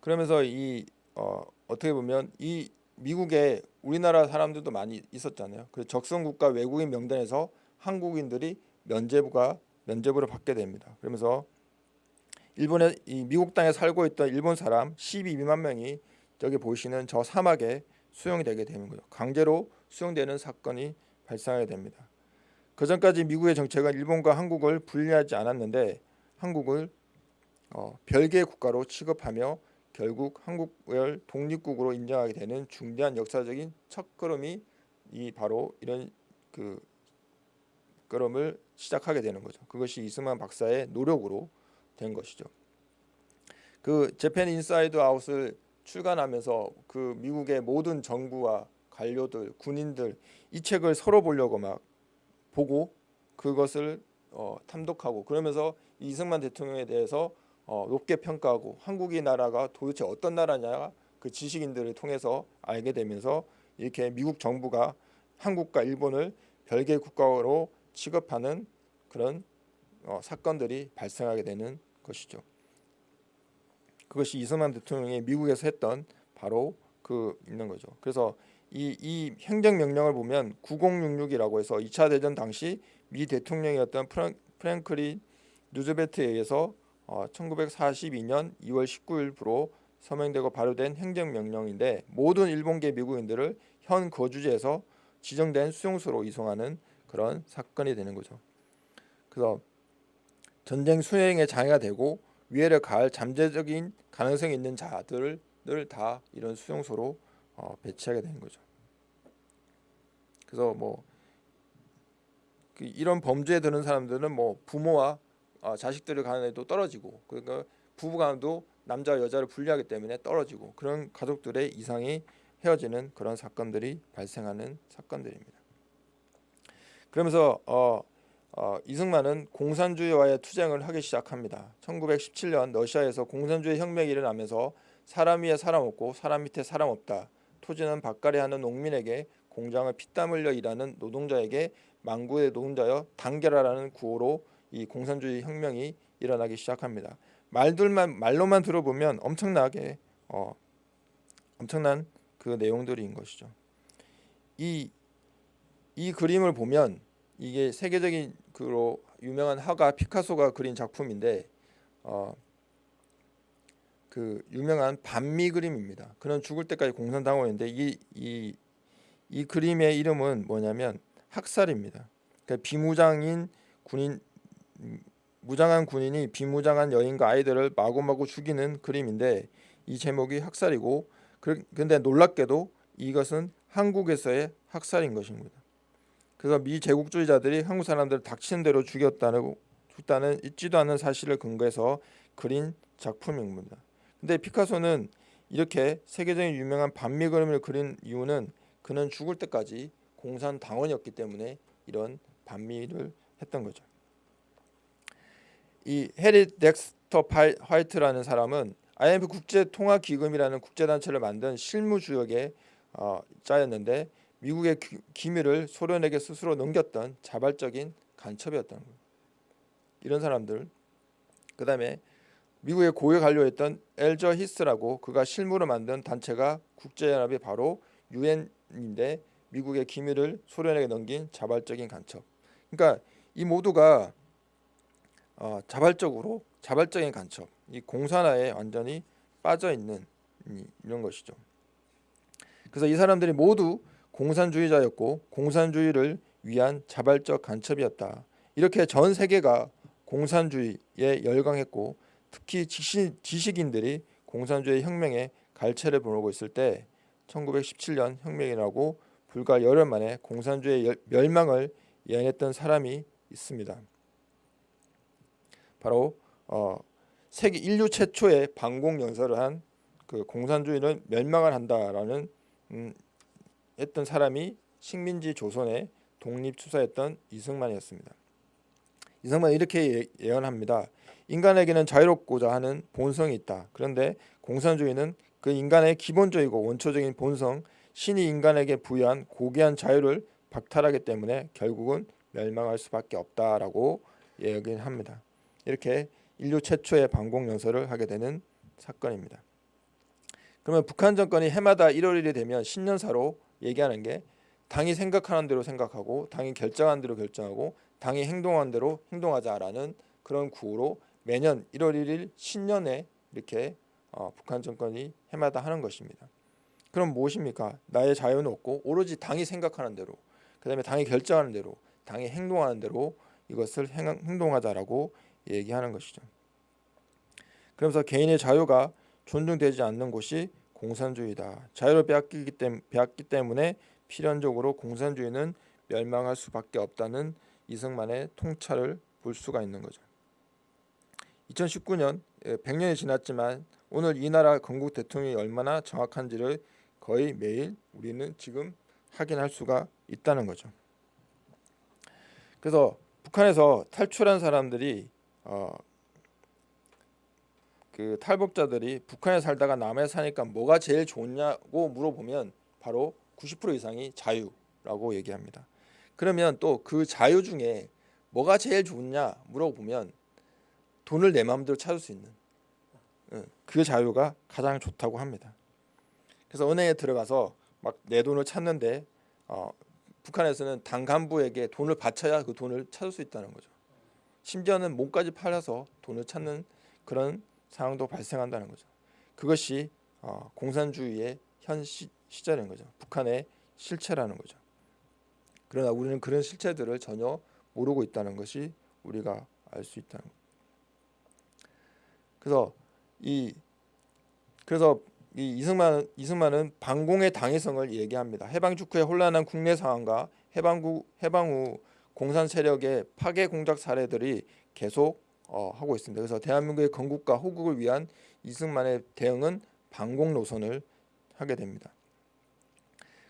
그러면서 이 어, 어떻게 보면 이 미국에 우리나라 사람들도 많이 있었잖아요. 그 적성 국가 외국인 명단에서 한국인들이 면제부가 면제부를 받게 됩니다. 그러면서 일본에 이 미국 땅에 살고 있던 일본 사람 12만 명이 저기 보시는 저 사막에 수용이 되게 되는 거죠. 강제로 수용되는 사건이 발생하게 됩니다. 그 전까지 미국의 정책은 일본과 한국을 분리하지 않았는데 한국을 어, 별개의 국가로 취급하며 결국 한국을 독립국으로 인정하게 되는 중대한 역사적인 첫걸음이 이 바로 이런 그 걸음을 시작하게 되는 거죠. 그것이 이승만 박사의 노력으로 된 것이죠. 그 Japan Inside Out을 출간하면서 그 미국의 모든 정부와 관료들, 군인들 이 책을 서로 보려고 막 보고 그것을 어, 탐독하고 그러면서 이승만 대통령에 대해서 어, 높게 평가하고 한국이 나라가 도대체 어떤 나라냐 그 지식인들을 통해서 알게 되면서 이렇게 미국 정부가 한국과 일본을 별개 국가로 취급하는 그런 어, 사건들이 발생하게 되는 것이죠. 그것이 이승만 대통령이 미국에서 했던 바로 그 있는 거죠. 그래서 이, 이 행정명령을 보면 9066이라고 해서 2차 대전 당시 미 대통령이었던 프랭, 프랭클린 누즈베트에 의해서 어, 1942년 2월 19일부로 서명되고 발효된 행정명령인데 모든 일본계 미국인들을 현 거주지에서 지정된 수용소로 이송하는 그런 사건이 되는 거죠. 그래서 전쟁 수행에 장애가 되고 위해를 가할 잠재적인 가능성이 있는 자들을 다 이런 수용소로 어, 배치하게 되는 거죠. 그래서 뭐 그 이런 범죄에 드는 사람들은 뭐 부모와 어, 자식들을 가는데도 떨어지고 그러니까 부부간도 남자 여자를 분리하기 때문에 떨어지고 그런 가족들의 이상이 헤어지는 그런 사건들이 발생하는 사건들입니다. 그러면서 어, 어, 이승만은 공산주의와의 투쟁을 하기 시작합니다. 1917년 러시아에서 공산주의 혁명이 일어나면서 사람 위에 사람 없고 사람 밑에 사람 없다. 토지는 밭갈이 하는 농민에게 공장을 피땀 흘려 일하는 노동자에게 망구의 노동자여 단결하라는 구호로 이 공산주의 혁명이 일어나기 시작합니다. 말들만 말로만 들어보면 엄청나게 어, 엄청난 그 내용들인 것이죠. 이, 이 그림을 보면 이게 세계적인 그로 유명한 화가 피카소가 그린 작품인데 어, 그 유명한 반미 그림입니다. 그는 죽을 때까지 공산당원인데 이, 이, 이 그림의 이름은 뭐냐면 학살입니다. 그러니까 비무장인 군인 무장한 군인이 비무장한 여인과 아이들을 마구마구 죽이는 그림인데 이 제목이 학살이고 근데 놀랍게도 이것은 한국에서의 학살인 것입니다. 그래서 미 제국주의자들이 한국 사람들을 닥치는 대로 죽였다는 죽다는 있지도 않은 사실을 근거해서 그린 작품입니다. 근데 피카소는 이렇게 세계적인 유명한 반미 그림을 그린 이유는 그는 죽을 때까지 공산 당원이었기 때문에 이런 반미를 했던 거죠. 이 해리 덱스터 화이트라는 사람은 IMF 국제통화기금이라는 국제단체를 만든 실무주역의 어, 자였는데 미국의 기, 기밀을 소련에게 스스로 넘겼던 자발적인 간첩이었다는 거예요. 이런 사람들 그 다음에 미국의 고위 관료였던 엘저 히스라고 그가 실무로 만든 단체가 국제연합이 바로 유엔인데 미국의 기밀을 소련에게 넘긴 자발적인 간첩. 그러니까 이 모두가 어, 자발적으로 자발적인 간첩, 이 공산화에 완전히 빠져 있는 이런 것이죠. 그래서 이 사람들이 모두 공산주의자였고 공산주의를 위한 자발적 간첩이었다. 이렇게 전 세계가 공산주의에 열광했고 특히 지식, 지식 인들이 공산주의 혁명에 갈채를 보내고 있을 때 1917년 혁명이라고 불과 열흘 만에 공산주의 열- 멸망을 예언했던 사람이 있습니다. 바로 어, 세계 인류 최초의 방공 연설을 한 그 공산주의는 멸망을 한다라는 음, 했던 사람이 식민지 조선의 독립 투사였던 이승만이었습니다. 이승만은 이렇게 예- 예언합니다. 인간에게는 자유롭고자 하는 본성이 있다. 그런데 공산주의는 그 인간의 기본적이고 원초적인 본성, 신이 인간에게 부여한 고귀한 자유를 박탈하기 때문에 결국은 멸망할 수밖에 없다라고 예언합니다. 이렇게 인류 최초의 반공 연설을 하게 되는 사건입니다. 그러면 북한 정권이 해마다 1월 1일이 되면 신년사로 얘기하는 게 당이 생각하는 대로 생각하고 당이 결정한 대로 결정하고 당이 행동한 대로 행동하자라는 그런 구호로 매년 1월 1일 신년에 이렇게 어, 북한 정권이 해마다 하는 것입니다. 그럼 무엇입니까? 나의 자유는 없고 오로지 당이 생각하는 대로 그 다음에 당이 결정하는 대로 당이 행동하는 대로 이것을 행, 행동하자라고 얘기하는 것이죠. 그러면서 개인의 자유가 존중되지 않는 곳이 공산주의다. 자유를 빼앗기기 때, 빼앗기 때문에 필연적으로 공산주의는 멸망할 수밖에 없다는 이승만의 통찰을 볼 수가 있는 거죠. 2019년 100년이 지났지만 오늘 이 나라 건국 대통령이 얼마나 정확한지를 거의 매일 우리는 지금 확인할 수가 있다는 거죠. 그래서 북한에서 탈출한 사람들이 어, 그 탈북자들이 북한에 살다가 남해 사니까 뭐가 제일 좋냐고 물어보면 바로 90% 이상이 자유라고 얘기합니다. 그러면 또 그 자유 중에 뭐가 제일 좋냐 물어보면 돈을 내 마음대로 찾을 수 있는 예, 그 자유가 가장 좋다고 합니다. 그래서 은행에 들어가서 막 내 돈을 찾는데 어, 북한에서는 당 간부에게 돈을 바쳐야 그 돈을 찾을 수 있다는 거죠. 심지어는 몸까지 팔아서 돈을 찾는 그런 상황도 발생한다는 거죠. 그것이 어, 공산주의의 현 시, 시절인 거죠. 북한의 실체라는 거죠. 그러나 우리는 그런 실체들을 전혀 모르고 있다는 것이 우리가 알 수 있다는 것. 그래서 이 그래서 이 이승만 이승만은 반공의 당위성을 얘기합니다. 해방 직후의 혼란한 국내 상황과 해방구 해방 후 공산 세력의 파괴 공작 사례들이 계속 어, 하고 있습니다. 그래서 대한민국의 건국과 호국을 위한 이승만의 대응은 반공 노선을 하게 됩니다.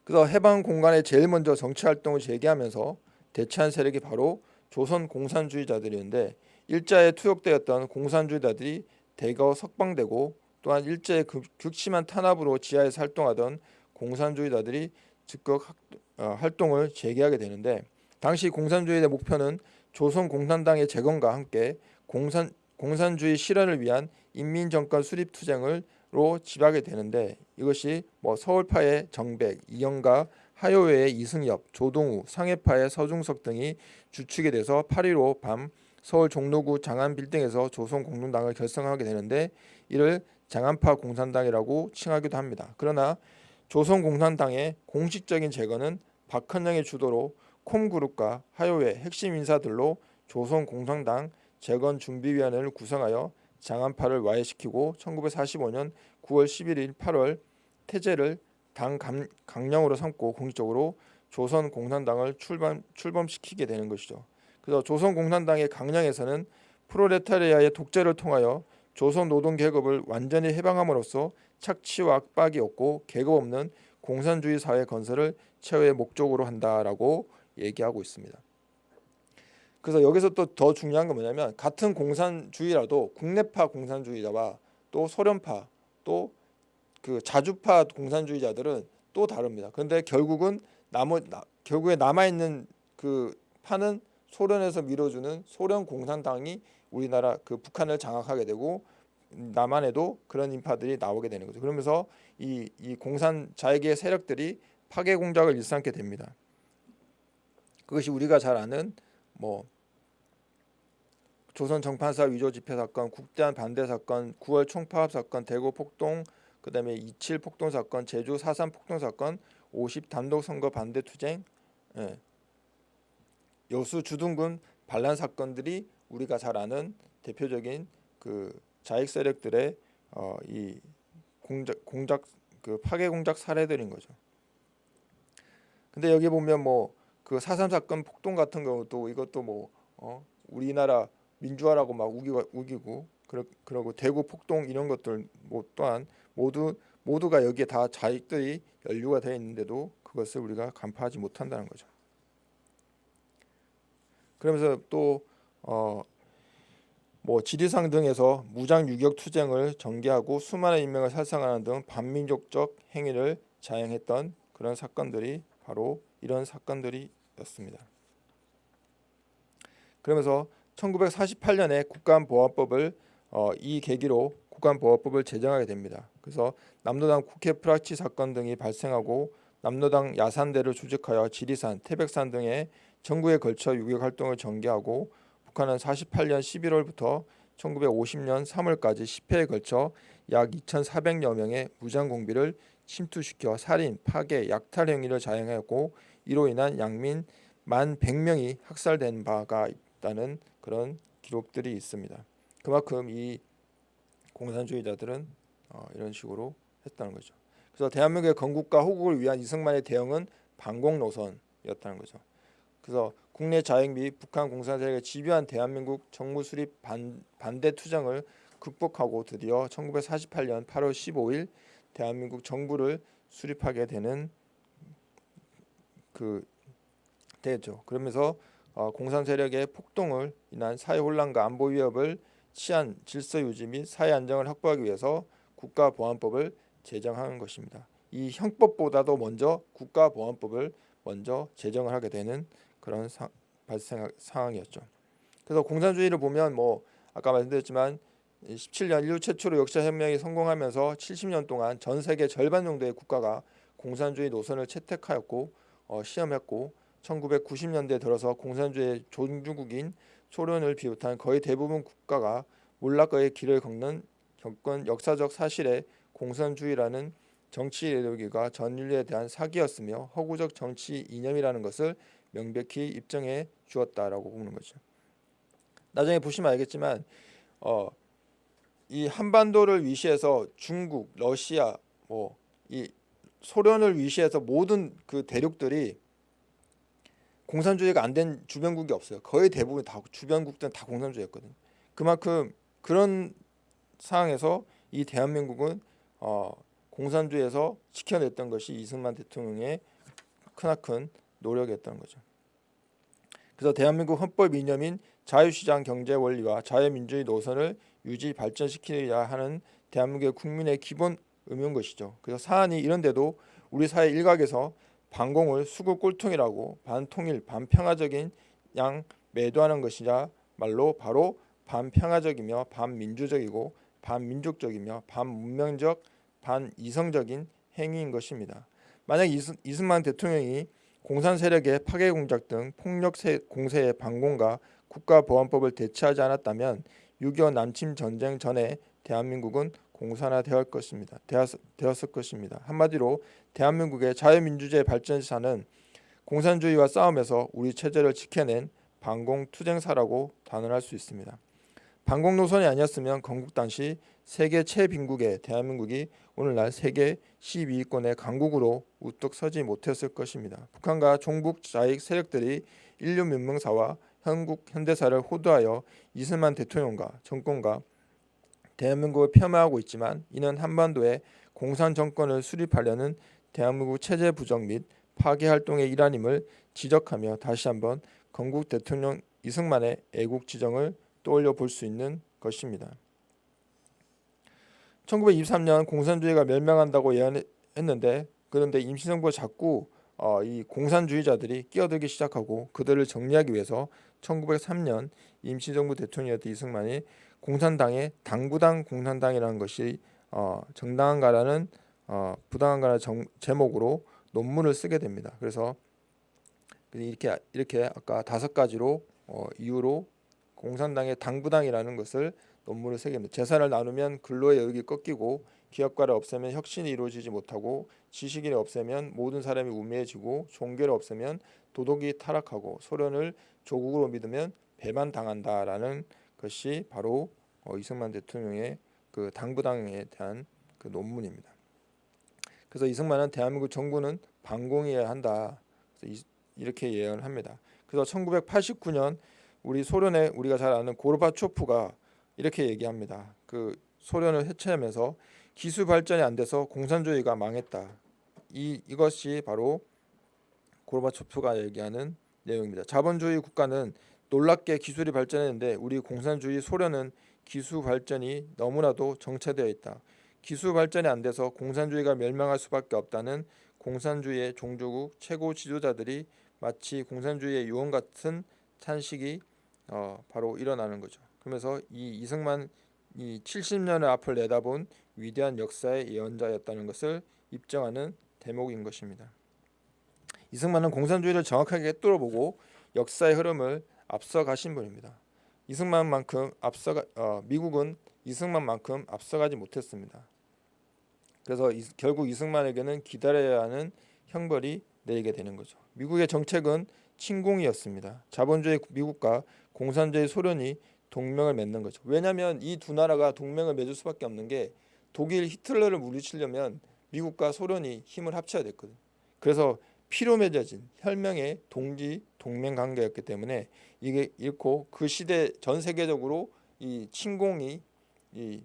그래서 해방 공간에 제일 먼저 정치 활동을 재개하면서 대체한 세력이 바로 조선 공산주의자들이었는데 일자에 투역되었던 공산주의자들이 대거 석방되고 또한 일제의 극, 극심한 탄압으로 지하에서 활동하던 공산주의자들이 즉각 학, 어, 활동을 재개하게 되는데 당시 공산주의의 목표는 조선 공산당의 재건과 함께 공산 공산주의 실현을 위한 인민정권 수립 투쟁을로 지하게 되는데 이것이 뭐 서울파의 정백, 이영가, 하요회의 이승엽, 조동우, 상해파의 서중석 등이 주축이 돼서 8.15 밤 서울 종로구 장안 빌딩에서 조선 공동당을 결성하게 되는데 이를 장안파 공산당이라고 칭하기도 합니다. 그러나 조선 공산당의 공식적인 재건은 박헌영의 주도로 콤그룹과 하요회 핵심 인사들로 조선 공산당 재건 준비위원회를 구성하여 장안파를 와해시키고 1945년 9월 11일 8월 태제를 당 감, 강령으로 삼고 공식적으로 조선 공산당을 출범 출범시키게 되는 것이죠. 그래서 조선 공산당의 강령에서는 프로레타리아의 독재를 통하여 조선 노동 계급을 완전히 해방함으로써 착취와 압박이 없고 계급 없는 공산주의 사회 건설을 최후의 목적으로 한다라고 얘기하고 있습니다. 그래서 여기서 또 더 중요한 건 뭐냐면 같은 공산주의라도 국내파 공산주의자와 또 소련파 또 그 자주파 공산주의자들은 또 다릅니다. 그런데 결국은 나, 결국에 남아 있는 그 파는 소련에서 밀어주는 소련 공산당이 우리나라 그 북한을 장악하게 되고 남한에도 그런 인파들이 나오게 되는 거죠. 그러면서 이, 이 공산 자익의 세력들이 파괴 공작을 일삼게 됩니다. 그것이 우리가 잘 아는 뭐 조선 정판사 위조 집회 사건, 국대한 반대 사건, 9월 총파업 사건, 대구 폭동, 그다음에 27 폭동 사건, 제주 4.3 폭동 사건, 50 단독 선거 반대 투쟁, 예. 여수 주둔군 반란 사건들이 우리가 잘 아는 대표적인 그 자익 세력들의 어, 이 공작 공작 그 파괴 공작 사례들인 거죠. 근데 여기 보면 뭐 그 사삼 사건 폭동 같은 경우도 이것도 뭐 어, 우리나라 민주화라고 막 우기고 우기고 그러, 그러고 대구 폭동 이런 것들 뭐 또한 모두 모두가 여기에 다 자익들이 연루가 되어 있는데도 그것을 우리가 간파하지 못한다는 거죠. 그러면서 또 어, 뭐 지리산 등에서 무장 유격 투쟁을 전개하고 수많은 인명을 살상하는 등 반민족적 행위를 자행했던 그런 사건들이 바로 이런 사건들이었습니다. 그러면서 1948년에 국가보안법을 어, 이 계기로 국가보안법을 제정하게 됩니다. 그래서 남로당 국회 프락치 사건 등이 발생하고 남로당 야산대를 조직하여 지리산, 태백산 등의 전국에 걸쳐 유격 활동을 전개하고 북한은 48년 11월부터 1950년 3월까지 10회에 걸쳐 약 2,400여 명의 무장 공비를 침투시켜 살인, 파괴, 약탈 행위를 자행하였고 이로 인한 양민 만 100명이 학살된 바가 있다는 그런 기록들이 있습니다. 그만큼 이 공산주의자들은 어, 이런 식으로 했다는 거죠. 그래서 대한민국의 건국과 호국을 위한 이승만의 대응은 반공 노선이었다는 거죠. 그래서 국내 및 북한 공산 세력의 집요한 대한민국 정부 수립 반, 반대 투쟁을 극복하고 드디어 1948년 8월 15일 대한민국 정부를 수립하게 되는 그 되죠. 그러면서 어, 공산 세력의 폭동을 인한 사회 혼란과 안보 위협을 치안 질서 유지 및 사회 안정을 확보하기 위해서 국가보안법을 제정하는 것입니다. 이 형법보다도 먼저 국가보안법을 먼저 제정을 하게 되는 그런 사, 발생 상황이었죠. 그래서 공산주의를 보면 뭐 아까 말씀드렸지만 17년 인류 최초로 역사 혁명이 성공하면서 70년 동안 전 세계 절반 정도의 국가가 공산주의 노선을 채택하였고 어, 시험했고 1990년대 들어서 공산주의 종주국인 소련을 비롯한 거의 대부분 국가가 몰락의 길을 걷는 겪은 역사적 사실에 공산주의라는 정치 이데올기가 전 인류에 대한 사기였으며 허구적 정치 이념이라는 것을 명백히 입증해 주었다라고 보는 거죠. 나중에 보시면 알겠지만 어, 이 한반도를 위시해서 중국, 러시아, 뭐 이 소련을 위시해서 모든 그 대륙들이 공산주의가 안 된 주변국이 없어요. 거의 대부분 다 주변국들은 다 공산주의였거든요. 그만큼 그런 상황에서 이 대한민국은 어, 공산주의에서 지켜냈던 것이 이승만 대통령의 크나큰 노력이었던 거죠. 그래서 대한민국 헌법 이념인 자유시장 경제 원리와 자유민주주의 노선을 유지 발전시키려 하는 대한민국의 국민의 기본 의무인 것이죠. 그래서 사안이 이런데도 우리 사회 일각에서 반공을 수구 꼴통이라고 반통일 반평화적인 양 매도하는 것이냐 말로 바로 반평화적이며 반민주적이고 반민족적이며 반문명적 반이성적인 행위인 것입니다. 만약 이승만 대통령이 공산 세력의 파괴 공작 등 폭력 공세의 반공과 국가보안법을 대체하지 않았다면 6.25 남침 전쟁 전에 대한민국은 공산화되었 것입니다. 되었을 것입니다. 한마디로 대한민국의 자유민주주의 발전사는 공산주의와 싸움에서 우리 체제를 지켜낸 반공 투쟁사라고 단언할 수 있습니다. 반공 노선이 아니었으면 건국 당시 세계 최빈국의 대한민국이 오늘날 세계 12위권의 강국으로 우뚝 서지 못했을 것입니다. 북한과 종북 자익 세력들이 인류 민명사와 한국 현대사를 호도하여 이승만 대통령과 정권과 대한민국을 폄하하고 있지만 이는 한반도에 공산 정권을 수립하려는 대한민국 체제 부정 및 파괴 활동의 일환임을 지적하며 다시 한번 건국 대통령 이승만의 애국 지정을 떠올려 볼 수 있는 것입니다. 1923년 공산주의가 멸망한다고 예언했는데 그런데 임시정부가 자꾸 어, 이 공산주의자들이 끼어들기 시작하고 그들을 정리하기 위해서 1903년 임시정부 대통령이었던 이승만이 공산당의 당구당 공산당이라는 것이 어, 정당한가라는 어, 부당한가라는 정, 제목으로 논문을 쓰게 됩니다. 그래서 이렇게 이렇게 아까 다섯 가지로 어, 이유로 공산당의 당부당이라는 것을 논문을 됩니다. 재산을 나누면 근로의 여력이 꺾이고 기업가를 없애면 혁신이 이루어지지 못하고 지식인을 없애면 모든 사람이 우매해지고 종교를 없애면 도덕이 타락하고 소련을 조국으로 믿으면 배반당한다라는 것이 바로 어, 이승만 대통령의 그 당부당에 대한 그 논문입니다. 그래서 이승만은 대한민국 정부는 반공해야 한다. 이, 렇게 예언을 합니다. 그래서 1989년 우리 소련의 우리가 잘 아는 고르바초프가 이렇게 얘기합니다. 그 소련을 해체하면서 기술 발전이 안 돼서 공산주의가 망했다. 이 이것이 바로 고르바초프가 얘기하는 내용입니다. 자본주의 국가는 놀랍게 기술이 발전했는데 우리 공산주의 소련은 기술 발전이 너무나도 정체되어 있다. 기술 발전이 안 돼서 공산주의가 멸망할 수밖에 없다는 공산주의의 종조국 최고 지도자들이 마치 공산주의의 유언 같은 탄식이 어, 바로 일어나는 거죠. 그러면서 이 이승만 이 70년의 앞을 내다본 위대한 역사의 예언자였다는 것을 입증하는 대목인 것입니다. 이승만은 공산주의를 정확하게 뚫어보고 역사의 흐름을 앞서가신 분입니다. 이승만만큼 앞서가 어, 미국은 이승만만큼 앞서가지 못했습니다. 그래서 이, 결국 이승만에게는 기다려야 하는 형벌이 내리게 되는 거죠. 미국의 정책은 침공이었습니다. 자본주의 미국과 공산주의 소련이 동맹을 맺는 거죠. 왜냐하면 이 두 나라가 동맹을 맺을 수밖에 없는 게 독일 히틀러를 물리치려면 미국과 소련이 힘을 합쳐야 됐거든. 그래서 피로 맺어진 혈명의 동지 동맹 관계였기 때문에 이게 잃고 그 시대 전 세계적으로 이 침공이 이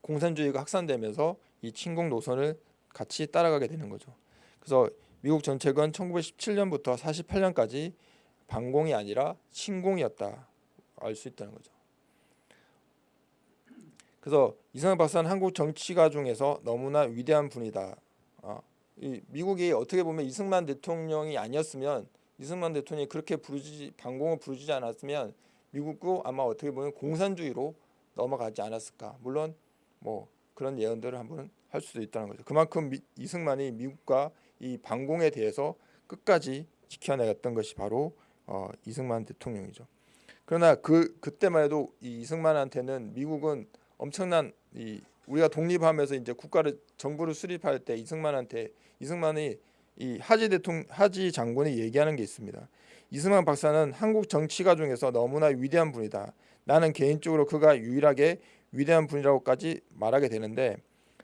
공산주의가 확산되면서 이 침공 노선을 같이 따라가게 되는 거죠. 그래서 미국 정책은 1917년부터 48년까지 반공이 아니라 침공이었다 알 수 있다는 거죠. 그래서 이승만 박사는 한국 정치가 중에서 너무나 위대한 분이다. 어, 이 미국이 어떻게 보면 이승만 대통령이 아니었으면 이승만 대통령이 그렇게 부르지 반공을 부르지 않았으면 미국도 아마 어떻게 보면 공산주의로 넘어가지 않았을까. 물론 뭐 그런 예언들을 한번 할 수도 있다는 거죠. 그만큼 미, 이승만이 미국과 이 반공에 대해서 끝까지 지켜내었던 것이 바로 어, 이승만 대통령이죠. 그러나 그 그때만 해도 이 이승만한테는 미국은 엄청난 이 우리가 독립하면서 이제 국가를 정부를 수립할 때 이승만한테 이승만이 이 하지 대통령 하지 장군이 얘기하는 게 있습니다. 이승만 박사는 한국 정치가 중에서 너무나 위대한 분이다. 나는 개인적으로 그가 유일하게 위대한 분이라고까지 말하게 되는데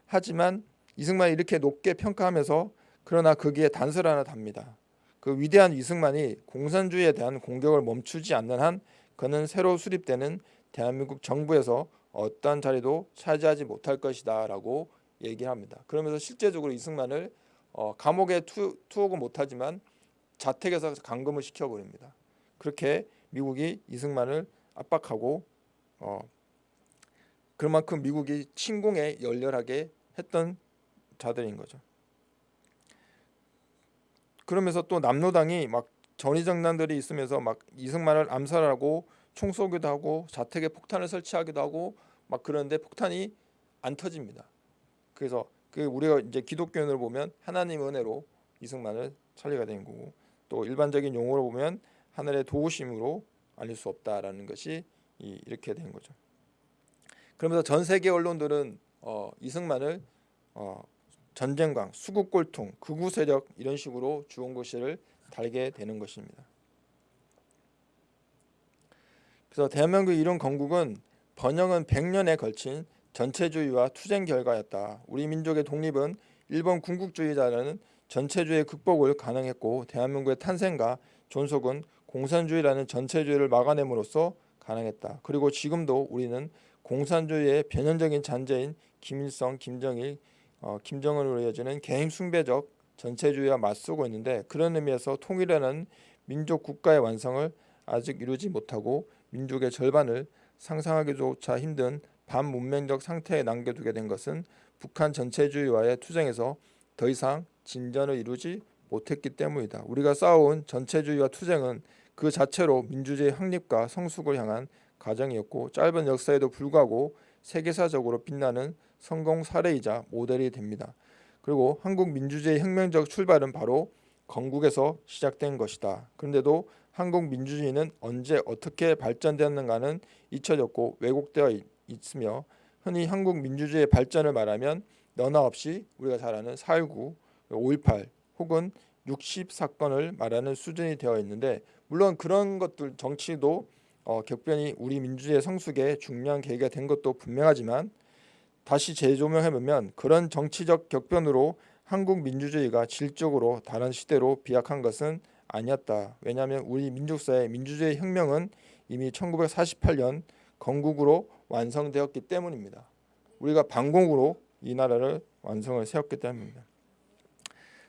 하지만 이승만이 이렇게 높게 평가하면서 그러나 거기에 단서를 하나 답니다. 그 위대한 이승만이 공산주의에 대한 공격을 멈추지 않는 한 그는 새로 수립되는 대한민국 정부에서 어떠한 자리도 차지하지 못할 것이다 라고 얘기를 합니다. 그러면서 실제적으로 이승만을 어, 감옥에 투, 투옥은 못하지만 자택에서 감금을 시켜버립니다. 그렇게 미국이 이승만을 압박하고 어, 그만큼 미국이 침공에 열렬하게 했던 자들인 거죠. 그러면서 또 남로당이 막 전위정당들이 있으면서 막 이승만을 암살하고 총 쏘기도 하고 자택에 폭탄을 설치하기도 하고 막 그런데 폭탄이 안 터집니다. 그래서 그 우리가 이제 기독교인으로 보면 하나님 은혜로 이승만을 살리게 된 거고 또 일반적인 용어로 보면 하늘의 도우심으로 알릴 수 없다라는 것이 이렇게 된 거죠. 그러면서 전 세계 언론들은 어, 이승만을 어, 전쟁광, 수국골통, 극우 세력 이런 식으로 주홍글씨를 달게 되는 것입니다. 그래서 대한민국 이런 건국은 번영은 100년에 걸친 전체주의와 투쟁 결과였다. 우리 민족의 독립은 일본 군국주의자라는 전체주의 극복을 가능했고 대한민국의 탄생과 존속은 공산주의라는 전체주의를 막아냄으로써 가능했다. 그리고 지금도 우리는 공산주의의 변현적인 잔재인 김일성, 김정일, 어, 김정은으로 이어지는 개인 숭배적 전체주의와 맞서고 있는데 그런 의미에서 통일하는 민족 국가의 완성을 아직 이루지 못하고 민족의 절반을 상상하기조차 힘든 반문명적 상태에 남겨두게 된 것은 북한 전체주의와의 투쟁에서 더 이상 진전을 이루지 못했기 때문이다. 우리가 싸워온 전체주의와 투쟁은 그 자체로 민주주의 확립과 성숙을 향한 과정이었고 짧은 역사에도 불구하고 세계사적으로 빛나는 성공 사례이자 모델이 됩니다. 그리고 한국 민주주의 혁명적 출발은 바로 건국에서 시작된 것이다. 그런데도 한국 민주주의는 언제 어떻게 발전되었는가는 잊혀졌고 왜곡되어 있으며 흔히 한국 민주주의의 발전을 말하면 너나 없이 우리가 잘 아는 4.19, 5.18 혹은 60 사건을 말하는 수준이 되어 있는데 물론 그런 것들 정치도 어, 격변이 우리 민주주의 성숙에 중요한 계기가 된 것도 분명하지만 다시 재조명해 보면 그런 정치적 격변으로 한국 민주주의가 질적으로 다른 시대로 비약한 것은 아니었다. 왜냐하면 우리 민족사의 민주주의 혁명은 이미 1948년 건국으로 완성되었기 때문입니다. 우리가 반공으로 이 나라를 완성을 세웠기 때문입니다.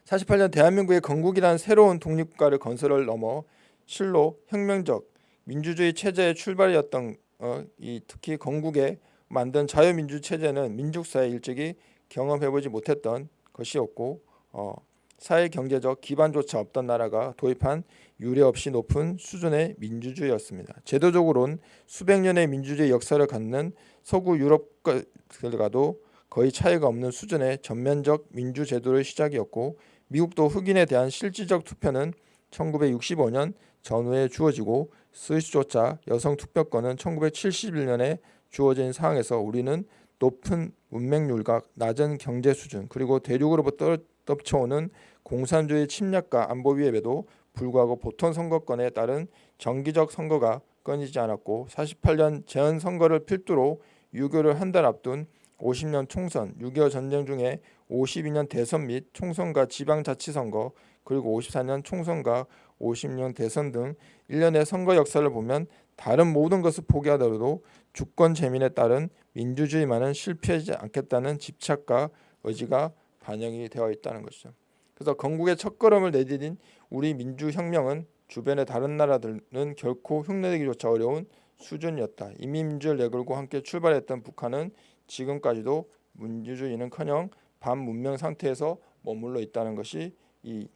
48년 대한민국의 건국이라는 새로운 독립국가를 건설을 넘어 실로 혁명적 민주주의 체제의 출발이었던 어, 이 특히 건국에 만든 자유민주 체제는 민족사에 일찍이 경험해보지 못했던 것이었고 어, 사회 경제적 기반조차 없던 나라가 도입한 유례 없이 높은 수준의 민주주의였습니다. 제도적으로는 수백 년의 민주주의 역사를 갖는 서구 유럽과도 거의 차이가 없는 수준의 전면적 민주 제도의 시작이었고 미국도 흑인에 대한 실질적 투표는 1965년 전후에 주어지고 스위스조차 여성 투표권은 1971년에 주어진 상황에서 우리는 높은 문맹률과 낮은 경제 수준 그리고 대륙으로부터 떨쳐오는 공산주의 침략과 안보 위협에도 불구하고 보통 선거권에 따른 정기적 선거가 끊이지 않았고 48년 재헌 선거를 필두로 유교를 한 달 앞둔 50년 총선, 6.25 전쟁 중에 52년 대선 및 총선과 지방자치선거 그리고 54년 총선과 50년 대선 등 일련의 선거 역사를 보면 다른 모든 것을 포기하더라도 주권 재민에 따른 민주주의만은 실패하지 않겠다는 집착과 의지가 반영이 되어 있다는 것이죠. 그래서 건국의 첫걸음을 내디딘 우리 민주혁명은 주변의 다른 나라들은 결코 흉내내기조차 어려운 수준이었다. 이민민주를 내걸고 함께 출발했던 북한은 지금까지도 민주주의는커녕 반문명 상태에서 머물러 있다는 것이 이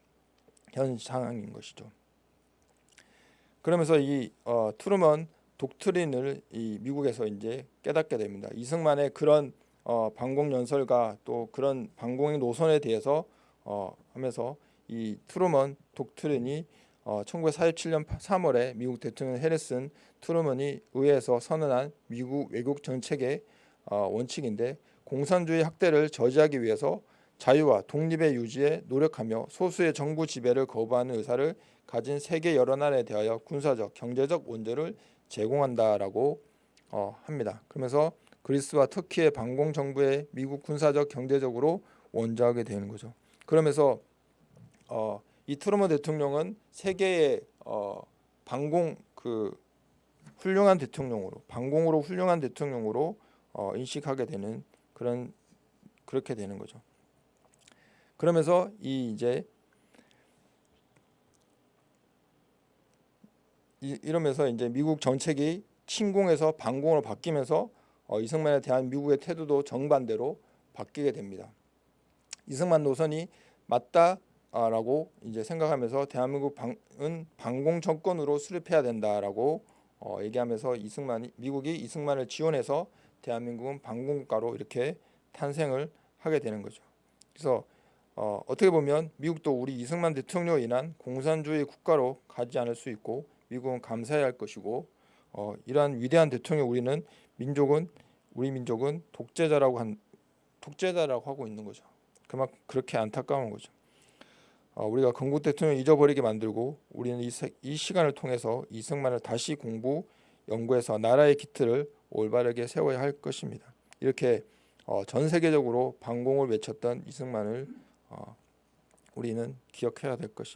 현 상황인 것이죠. 그러면서 이 어, 트루먼 독트린을 이 미국에서 이제 깨닫게 됩니다. 이승만의 그런 어, 반공 연설과 또 그런 반공의 노선에 대해서 어, 하면서 이 트루먼 독트린이 어, 1947년 3월에 미국 대통령 해리슨 트루먼이 의회에서 선언한 미국 외국 정책의 어, 원칙인데 공산주의 학대를 저지하기 위해서 자유와 독립의 유지에 노력하며 소수의 정부 지배를 거부하는 의사를 가진 세계 여러 나라에 대하여 군사적, 경제적 원조를 제공한다라고 어, 합니다. 그러면서 그리스와 터키의 반공 정부에 미국 군사적, 경제적으로 원조하게 되는 거죠. 그러면서 어, 이 트루먼 대통령은 세계의 어, 반공 그 훌륭한 대통령으로 반공으로 훌륭한 대통령으로 어, 인식하게 되는 그런 그렇게 되는 거죠. 그러면서 이 이제 이, 이러면서 이제 미국 정책이 침공에서 반공으로 바뀌면서 어, 이승만에 대한 미국의 태도도 정반대로 바뀌게 됩니다. 이승만 노선이 맞다라고 이제 생각하면서 대한민국 은 반공 정권으로 수립해야 된다라고 어, 얘기하면서 이승만이 미국이 이승만을 지원해서 대한민국은 반공국가로 이렇게 탄생을 하게 되는 거죠. 그래서 어, 어떻게 보면 미국도 우리 이승만 대통령으로 인한 공산주의 국가로 가지 않을 수 있고 미국은 감사해야 할 것이고 어, 이러한 위대한 대통령 우리는 민족은 우리 민족은 독재자라고 한 독재자라고 하고 있는 거죠. 그만 그렇게 안타까운 거죠. 어, 우리가 건국 대통령 잊어버리게 만들고 우리는 이, 이 시간을 통해서 이승만을 다시 공부 연구해서 나라의 기틀을 올바르게 세워야 할 것입니다. 이렇게 어, 전 세계적으로 반공을 외쳤던 이승만을 어, 우리는 기억해야 될 것입니다.